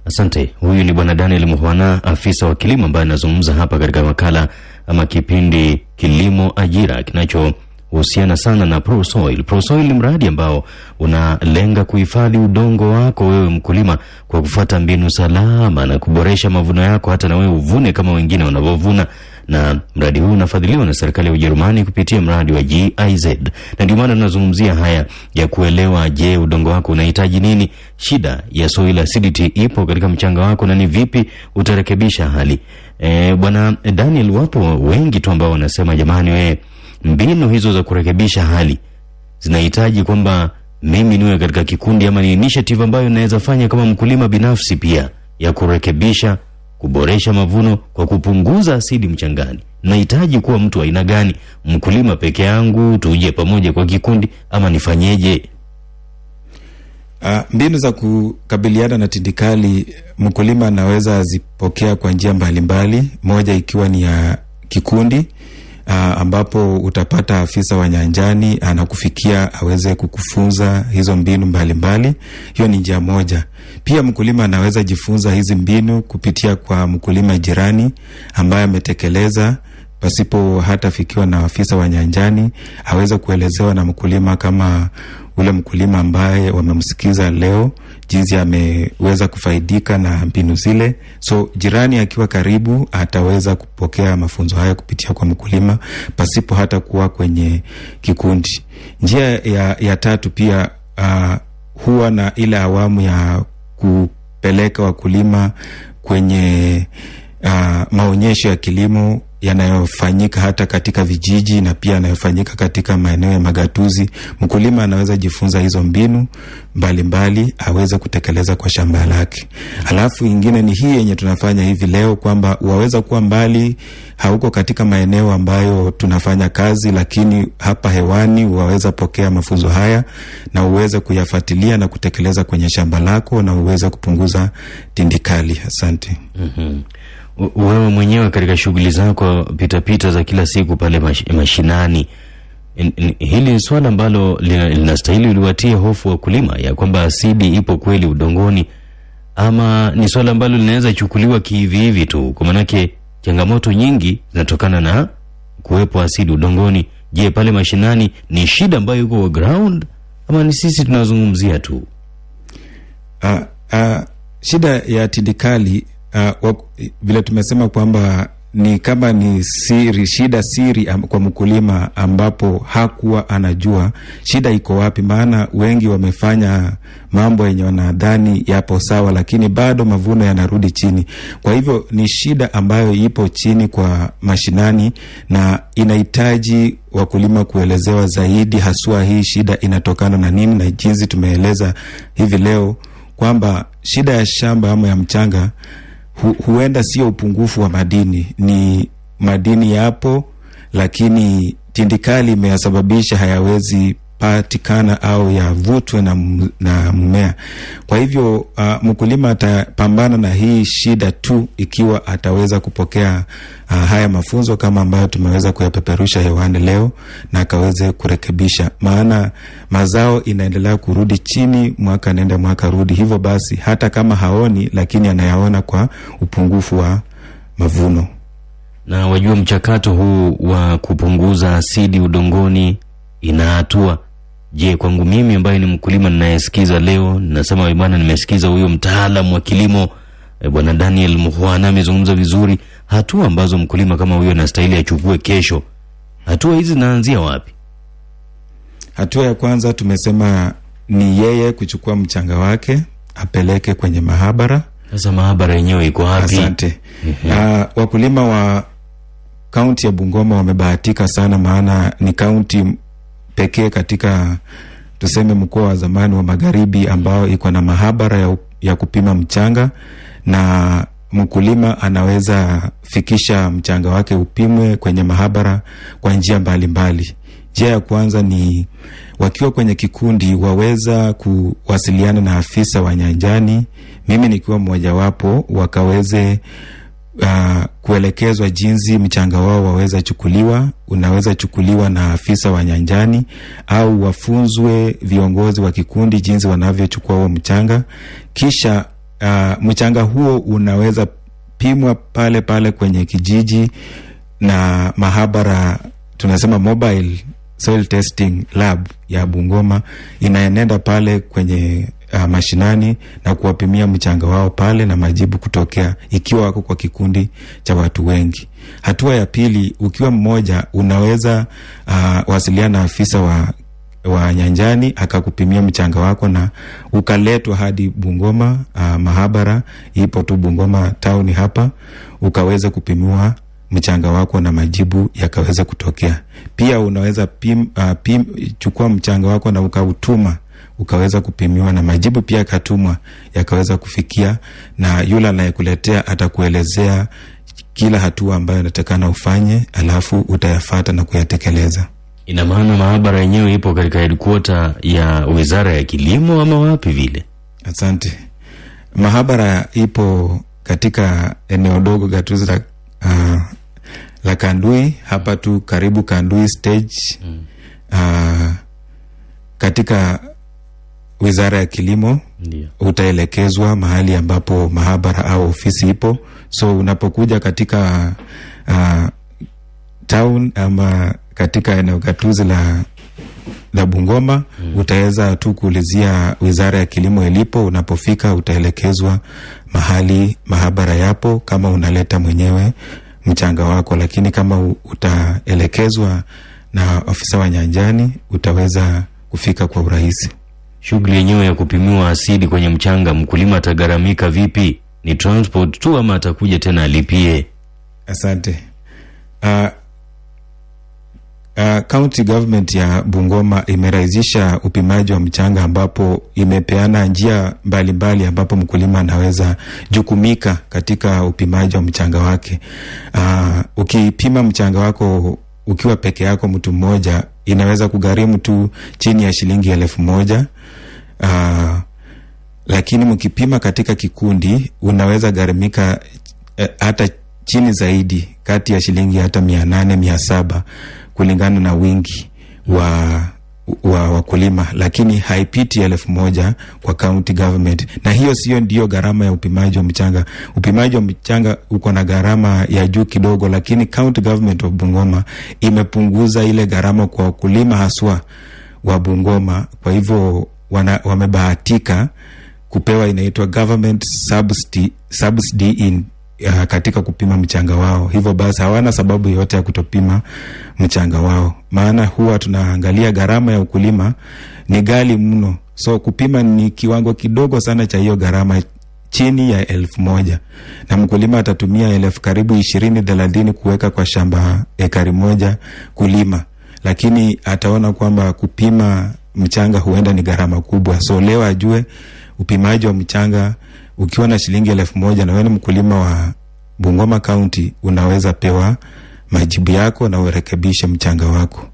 Asante. Huyu ni Bwana Daniel Muhwana, afisa wa kilimo ambaye anazungumza hapa katika makala ama kipindi Kilimo Ajira kinachohusiana sana na ProSoil. ProSoil ni mradi ambao unalenga kuhifadhi udongo wako wewe mkulima kwa kufuata mbinu salama na kuboresha mavuno yako, hata na wewe uvune kama wengine wanavyovuna na mradi huu unafadhiliwa na serikali ya Ujerumani kupitia mradi wa GIZ, na ndio maana tunazungumzia haya ya kuelewa, je, udongo wako unahitaji nini? Shida ya soil acidity ipo katika mchanga wako na ni vipi utarekebisha hali e, bwana Daniel, wapo wengi tu ambao wanasema jamani, we mbinu hizo za kurekebisha hali zinahitaji kwamba mimi niwe katika kikundi ama ni initiative ambayo naweza fanya kama mkulima binafsi pia ya kurekebisha kuboresha mavuno kwa kupunguza asidi mchangani. Nahitaji kuwa mtu aina gani? Mkulima peke yangu, tuje pamoja kwa kikundi, ama nifanyeje? Uh, mbinu za kukabiliana na tindikali mkulima anaweza azipokea kwa njia mbalimbali, moja ikiwa ni ya kikundi uh, ambapo utapata afisa wa nyanjani anakufikia aweze kukufunza hizo mbinu mbalimbali mbali. Hiyo ni njia moja. Pia mkulima anaweza jifunza hizi mbinu kupitia kwa mkulima jirani ambaye ametekeleza pasipo hata fikiwa na afisa wa nyanjani, aweze kuelezewa na mkulima kama ule mkulima ambaye wamemsikiza leo jinsi ameweza kufaidika na mbinu zile. So jirani akiwa karibu ataweza kupokea mafunzo haya kupitia kwa mkulima pasipo hata kuwa kwenye kikundi. Njia ya, ya tatu pia uh, huwa na ile awamu ya kupeleka wakulima kwenye uh, maonyesho ya kilimo yanayofanyika hata katika vijiji na pia yanayofanyika katika maeneo ya magatuzi. Mkulima anaweza jifunza hizo mbinu mbalimbali mbali, aweze kutekeleza kwa shamba lake. Alafu ingine ni hii yenye tunafanya hivi leo kwamba waweza kuwa mbali, hauko katika maeneo ambayo tunafanya kazi, lakini hapa hewani waweza pokea mafunzo haya na uweze kuyafuatilia na kutekeleza kwenye shamba lako na uweze kupunguza tindikali. Asante. mm-hmm. Wewe mwenyewe katika shughuli zako pitapita za kila siku pale mash, mashinani, in, in, hili ni swala ambalo linastahili lina uliwatie hofu wakulima ya kwamba asidi ipo kweli udongoni, ama ni swala ambalo linaweza chukuliwa kihivihivi tu? Kwa maanake changamoto nyingi zinatokana na kuwepo asidi udongoni. Je, pale mashinani ni shida ambayo iko ground ama ni sisi tunazungumzia tu? Uh, uh, shida ya tindikali uh, vile tumesema kwamba ni kama ni siri, shida siri am, kwa mkulima ambapo hakuwa anajua shida iko wapi. Maana wengi wamefanya mambo yenye wanadhani yapo sawa, lakini bado mavuno yanarudi chini. Kwa hivyo ni shida ambayo ipo chini kwa mashinani na inahitaji wakulima kuelezewa zaidi, haswa hii shida inatokana na nini, na jinsi tumeeleza hivi leo kwamba shida ya shamba ama ya mchanga hu, huenda sio upungufu wa madini, ni madini yapo, lakini tindikali imeyasababisha hayawezi patikana au yavutwe na, na mmea. Kwa hivyo uh, mkulima atapambana na hii shida tu ikiwa ataweza kupokea uh, haya mafunzo kama ambayo tumeweza kuyapeperusha hewani leo na akaweze kurekebisha, maana mazao inaendelea kurudi chini, mwaka nenda mwaka rudi. Hivyo basi hata kama haoni, lakini anayaona kwa upungufu wa mavuno. Na wajua mchakato huu wa kupunguza asidi udongoni ina hatua Je, kwangu mimi ambaye ni mkulima ninayesikiza leo, nasema bwana, nimesikiza huyo mtaalamu wa kilimo e, bwana Daniel Muhwana amezungumza vizuri, hatua ambazo mkulima kama huyo anastahili achukue kesho. Hatua hizi zinaanzia wapi? Hatua ya kwanza tumesema ni yeye kuchukua mchanga wake apeleke kwenye mahabara. Sasa mahabara yenyewe iko wapi? Asante. Uh, wakulima wa kaunti ya Bungoma wamebahatika sana, maana ni kaunti pekee katika tuseme mkoa wa zamani wa magharibi ambao iko na mahabara ya, ya kupima mchanga na mkulima anaweza fikisha mchanga wake upimwe kwenye mahabara kwa njia mbalimbali. Njia ya kwanza ni wakiwa kwenye kikundi waweza kuwasiliana na afisa wa nyanjani, mimi nikiwa mmojawapo, wakaweze uh, kuelekezwa jinsi mchanga wao waweza chukuliwa. Unaweza chukuliwa na afisa wa nyanjani au wafunzwe viongozi wa kikundi jinsi wanavyochukua huo mchanga, kisha uh, mchanga huo unaweza pimwa pale pale kwenye kijiji na mahabara, tunasema mobile soil testing lab ya Bungoma inaenenda pale kwenye uh, mashinani na kuwapimia mchanga wao pale na majibu kutokea ikiwa wako kwa kikundi cha watu wengi. Hatua ya pili, ukiwa mmoja unaweza uh, wasiliana na afisa wa wa nyanjani akakupimia mchanga wako na ukaletwa hadi Bungoma. Uh, mahabara ipo tu Bungoma town hapa, ukaweza kupimiwa mchanga wako na majibu yakaweza kutokea. Pia unaweza pim, uh, pim, chukua mchanga wako na ukautuma ukaweza kupimiwa na majibu pia yakatumwa yakaweza kufikia, na yule anayekuletea atakuelezea kila hatua ambayo inatakana ufanye, alafu utayafata na kuyatekeleza. Ina maana maabara yenyewe ipo katika headquarter ya Wizara ya Kilimo ama wapi vile? Asante. Maabara ipo katika eneo dogo gatuzi la, uh, la Kandui hapa tu karibu Kandui stage mm. uh, katika Wizara ya Kilimo Ndiyo. utaelekezwa mahali ambapo mahabara au ofisi ipo. So unapokuja katika uh, town ama katika eneo gatuzi la la Bungoma mm. utaweza tu kuulizia wizara ya kilimo ilipo. Unapofika utaelekezwa mahali mahabara yapo, kama unaleta mwenyewe mchanga wako, lakini kama utaelekezwa na afisa wa nyanjani utaweza kufika kwa urahisi. Shughuli yenyewe ya kupimiwa asidi kwenye mchanga, mkulima atagharamika vipi? Ni transport tu ama atakuja tena alipie? Asante. Uh, uh, county government ya Bungoma imerahisisha upimaji wa mchanga ambapo imepeana njia mbalimbali mbali ambapo mkulima anaweza jukumika katika upimaji wa mchanga wake. Uh, ukipima mchanga wako ukiwa peke yako mtu mmoja inaweza kugharimu tu chini ya shilingi elfu moja. Uh, lakini mkipima katika kikundi unaweza gharimika eh, hata chini zaidi kati ya shilingi hata mia nane mia saba kulingana na wingi wa wa wakulima, lakini haipiti elfu moja kwa county government, na hiyo sio ndio gharama ya upimaji wa mchanga. Upimaji wa mchanga uko na gharama ya juu kidogo, lakini county government of Bungoma imepunguza ile gharama kwa wakulima haswa wa Bungoma. Kwa hivyo wana, wamebahatika kupewa inaitwa government subsidy, subsidy in uh, katika kupima mchanga wao. Hivyo basi hawana sababu yoyote ya kutopima mchanga wao, maana huwa tunaangalia gharama ya ukulima ni ghali mno, so kupima ni kiwango kidogo sana cha hiyo gharama chini ya elfu moja. Na mkulima atatumia elfu karibu ishirini thelathini kuweka kwa shamba ekari moja kulima, lakini ataona kwamba kupima mchanga huenda ni gharama kubwa, so leo ajue upimaji wa mchanga ukiwa na shilingi elfu moja na ni mkulima wa Bungoma kaunti unaweza pewa majibu yako na urekebishe mchanga wako.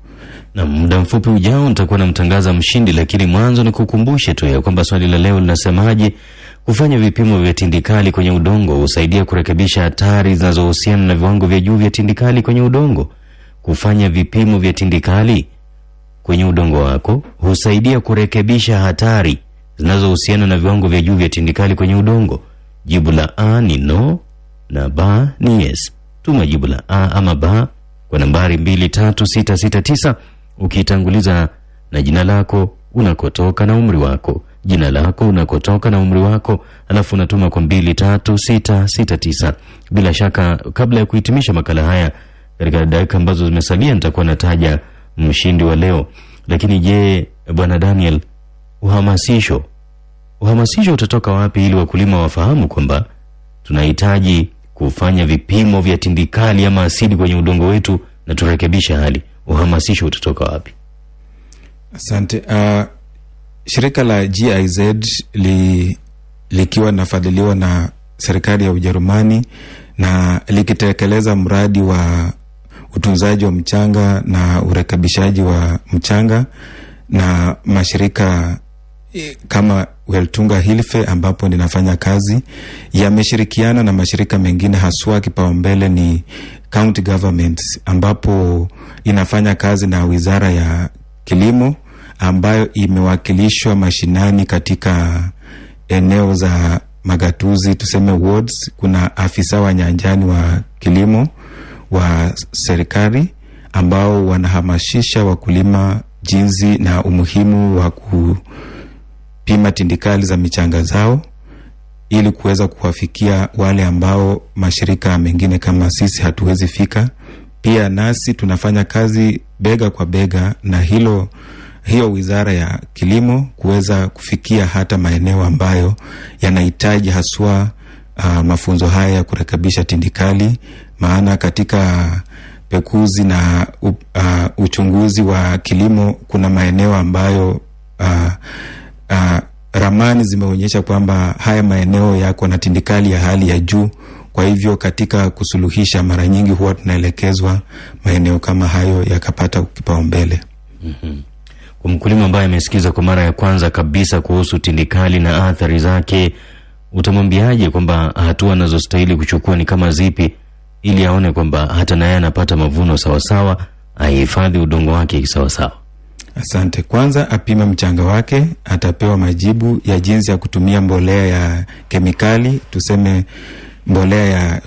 Na muda mfupi ujao nitakuwa namtangaza mshindi, lakini mwanzo ni kukumbushe tu ya kwamba swali la leo linasemaje? Kufanya vipimo vya tindikali kwenye udongo husaidia kurekebisha hatari zinazohusiana na viwango vya juu vya tindikali kwenye udongo. Kufanya vipimo vya tindikali kwenye udongo wako husaidia kurekebisha hatari zinazohusiana na viwango vya juu vya tindikali kwenye udongo. Jibu la A ni no na B ni yes. Tuma jibu la A ama B kwa nambari 23669 ukiitanguliza na jina lako, unakotoka na umri wako. Jina lako, unakotoka na umri wako, alafu unatuma kwa 23669. Bila shaka, kabla ya kuhitimisha makala haya katika dakika ambazo zimesalia, nitakuwa nataja mshindi wa leo. Lakini je, bwana Daniel, uhamasisho uhamasisho utatoka wapi ili wakulima wafahamu kwamba tunahitaji kufanya vipimo vya tindikali ama asidi kwenye udongo wetu na turekebisha hali? Uhamasisho utatoka wapi? Asante. Uh, shirika la GIZ li, likiwa linafadhiliwa na serikali ya Ujerumani na likitekeleza mradi wa utunzaji wa mchanga na urekebishaji wa mchanga na mashirika eh, kama Weltunga Hilfe ambapo ninafanya kazi yameshirikiana na mashirika mengine, haswa kipaumbele ni county governments, ambapo inafanya kazi na wizara ya kilimo ambayo imewakilishwa mashinani katika eneo za magatuzi, tuseme wards. Kuna afisa wa nyanjani wa kilimo wa serikali ambao wanahamasisha wakulima jinsi na umuhimu wa kupima tindikali za michanga zao ili kuweza kuwafikia wale ambao mashirika mengine kama sisi hatuwezi fika. Pia nasi tunafanya kazi bega kwa bega na hilo hiyo wizara ya kilimo kuweza kufikia hata maeneo ambayo yanahitaji haswa uh, mafunzo haya ya kurekebisha tindikali, maana katika pekuzi na uh, uchunguzi wa kilimo kuna maeneo ambayo uh, uh, ramani zimeonyesha kwamba haya maeneo yako na tindikali ya hali ya juu. Kwa hivyo katika kusuluhisha, mara nyingi huwa tunaelekezwa maeneo kama hayo yakapata kipaumbele. Kwa mkulima ambaye amesikiza kwa mara ya kwanza kabisa kuhusu tindikali na athari zake, utamwambiaje kwamba hatua anazostahili kuchukua ni kama zipi, ili aone kwamba hata naye anapata mavuno sawasawa, aihifadhi udongo wake sawasawa. Asante. Kwanza apime mchanga wake, atapewa majibu ya jinsi ya kutumia mbolea ya kemikali, tuseme mbolea ya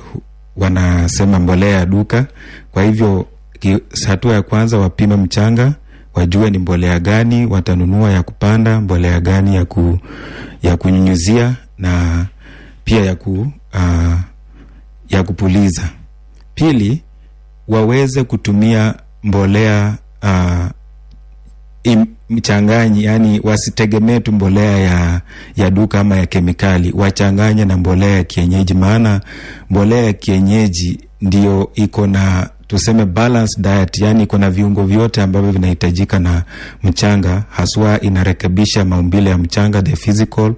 wanasema mbolea ya duka. Kwa hivyo hatua ya kwanza wapime mchanga, wajue ni mbolea gani watanunua ya kupanda, mbolea gani ya, ku, ya kunyunyuzia na pia ya, ku, uh, ya kupuliza. Pili, waweze kutumia mbolea uh, mchanganyi, yani wasitegemee tu mbolea ya, ya duka ama ya kemikali, wachanganye na mbolea ya kienyeji, maana mbolea ya kienyeji ndio iko na tuseme balanced diet, yani iko na viungo vyote ambavyo vinahitajika na mchanga, haswa inarekebisha maumbile ya mchanga, the physical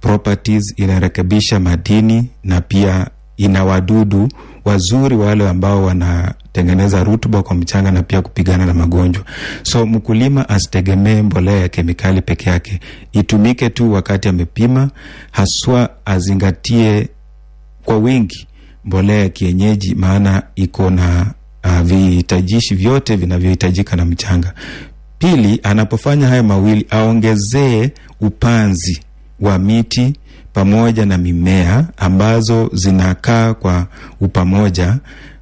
properties, inarekebisha madini na pia ina wadudu wazuri wale ambao wanatengeneza rutuba kwa mchanga na pia kupigana na magonjwa. So mkulima asitegemee mbolea ya kemikali peke yake, itumike tu wakati amepima, haswa azingatie kwa wingi mbolea ya kienyeji, maana iko na uh, vihitajishi vyote vinavyohitajika na mchanga. Pili, anapofanya haya mawili aongezee upanzi wa miti pamoja na mimea ambazo zinakaa kwa upamoja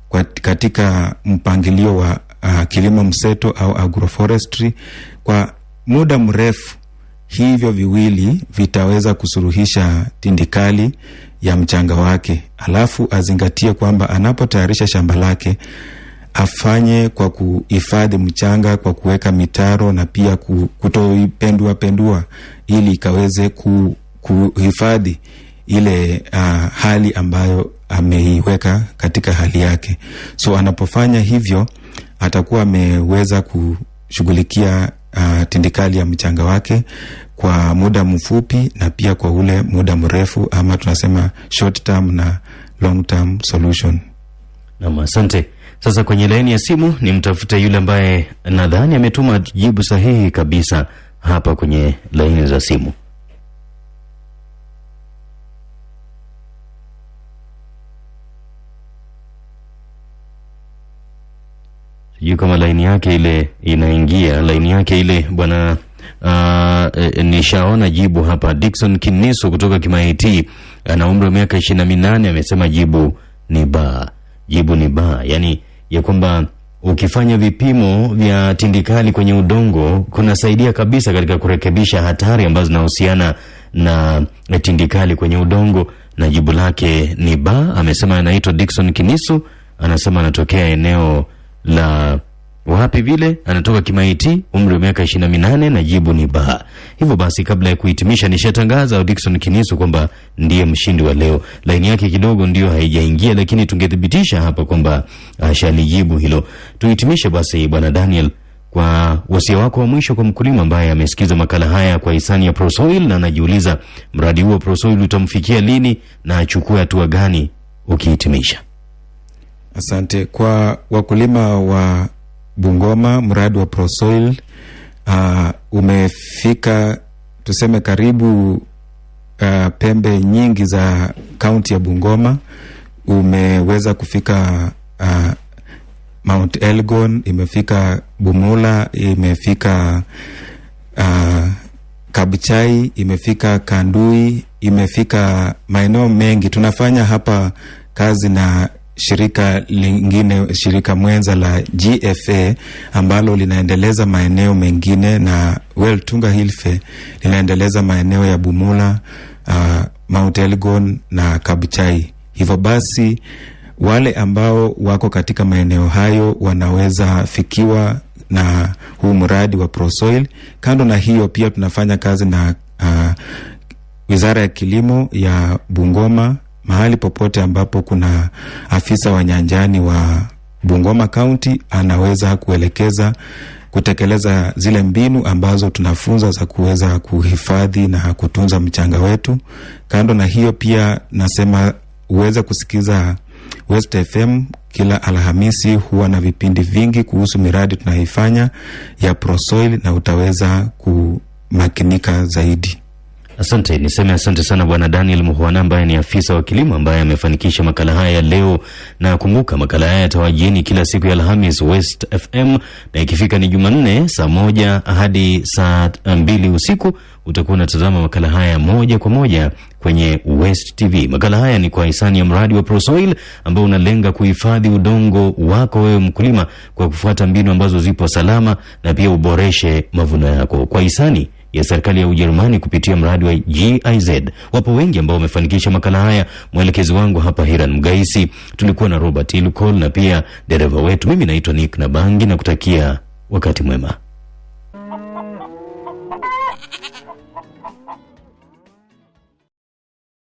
kwa katika mpangilio wa uh, kilimo mseto au agroforestry kwa muda mrefu. Hivyo viwili vitaweza kusuruhisha tindikali ya mchanga wake, alafu azingatie kwamba anapotayarisha shamba lake afanye kwa kuhifadhi mchanga kwa kuweka mitaro na pia ku- kutoipendua pendua ili ikaweze ku, kuhifadhi ile uh, hali ambayo ameiweka katika hali yake. So anapofanya hivyo atakuwa ameweza kushughulikia uh, tindikali ya mchanga wake kwa muda mfupi na pia kwa ule muda mrefu, ama tunasema short term na long term solution. Nam, asante. Sasa kwenye laini ya simu ni mtafute yule ambaye nadhani ametuma jibu sahihi kabisa hapa kwenye laini za simu. Sijui kama laini yake ile inaingia, laini yake ile bwana. Uh, e, nishaona jibu hapa. Dickson Kiniso kutoka Kimaiti ana umri wa miaka ishirini na minane amesema jibu ni ba, jibu ni ba, yani ya kwamba ukifanya vipimo vya tindikali kwenye udongo kunasaidia kabisa katika kurekebisha hatari ambazo zinahusiana na tindikali kwenye udongo, na jibu lake ni ba. Amesema anaitwa Dickson Kiniso, anasema anatokea eneo la wapi vile, anatoka Kimaiti, umri wa miaka ishirini na minane na jibu ni ba. Hivyo basi, kabla ya kuhitimisha, nishatangaza Dickson Kinisu kwamba ndiye mshindi wa leo. Laini yake kidogo ndio haijaingia, lakini tungethibitisha hapa kwamba ashalijibu hilo. Tuhitimishe basi, bwana Daniel, kwa wasia wako wa mwisho kwa mkulima ambaye amesikiza makala haya kwa hisani ya Prosoil na anajiuliza mradi huo Prosoil utamfikia lini na achukue hatua gani ukihitimisha. Asante kwa wakulima wa Bungoma, mradi wa Prosoil uh, umefika tuseme karibu uh, pembe nyingi za kaunti ya Bungoma. Umeweza kufika uh, Mount Elgon, imefika Bumula, imefika uh, Kabuchai, imefika Kandui, imefika maeneo mengi. Tunafanya hapa kazi na shirika lingine, shirika mwenza la GFA ambalo linaendeleza maeneo mengine na Well Tunga Hilfe linaendeleza maeneo ya Bumula, uh, Mount Elgon na Kabuchai. Hivyo basi wale ambao wako katika maeneo hayo wanaweza fikiwa na huu mradi wa Prosoil. Kando na hiyo, pia tunafanya kazi na uh, Wizara ya Kilimo ya Bungoma mahali popote ambapo kuna afisa wa nyanjani wa Bungoma County anaweza kuelekeza kutekeleza zile mbinu ambazo tunafunza za kuweza kuhifadhi na kutunza mchanga wetu. Kando na hiyo, pia nasema uweze kusikiza West FM kila Alhamisi, huwa na vipindi vingi kuhusu miradi tunayoifanya ya Prosoil na utaweza kumakinika zaidi. Asante, niseme asante sana Bwana Daniel Muhwana ambaye ni afisa wa kilimo ambaye amefanikisha makala haya ya leo. Na kumbuka makala haya yatawajieni kila siku ya Alhamis West FM, na ikifika ni Jumanne saa moja hadi saa mbili usiku utakuwa unatazama makala haya moja kwa moja kwenye West TV. Makala haya ni kwa hisani ya mradi wa Prosoil ambao unalenga kuhifadhi udongo wako wewe mkulima kwa kufuata mbinu ambazo zipo salama na pia uboreshe mavuno yako kwa hisani ya serikali ya Ujerumani kupitia mradi wa GIZ. Wapo wengi ambao wamefanikisha makala haya. Mwelekezi wangu hapa Hiran Mgaisi, tulikuwa na Robert Ilukol na pia dereva wetu. Mimi naitwa Nick Nabangi na kutakia wakati mwema.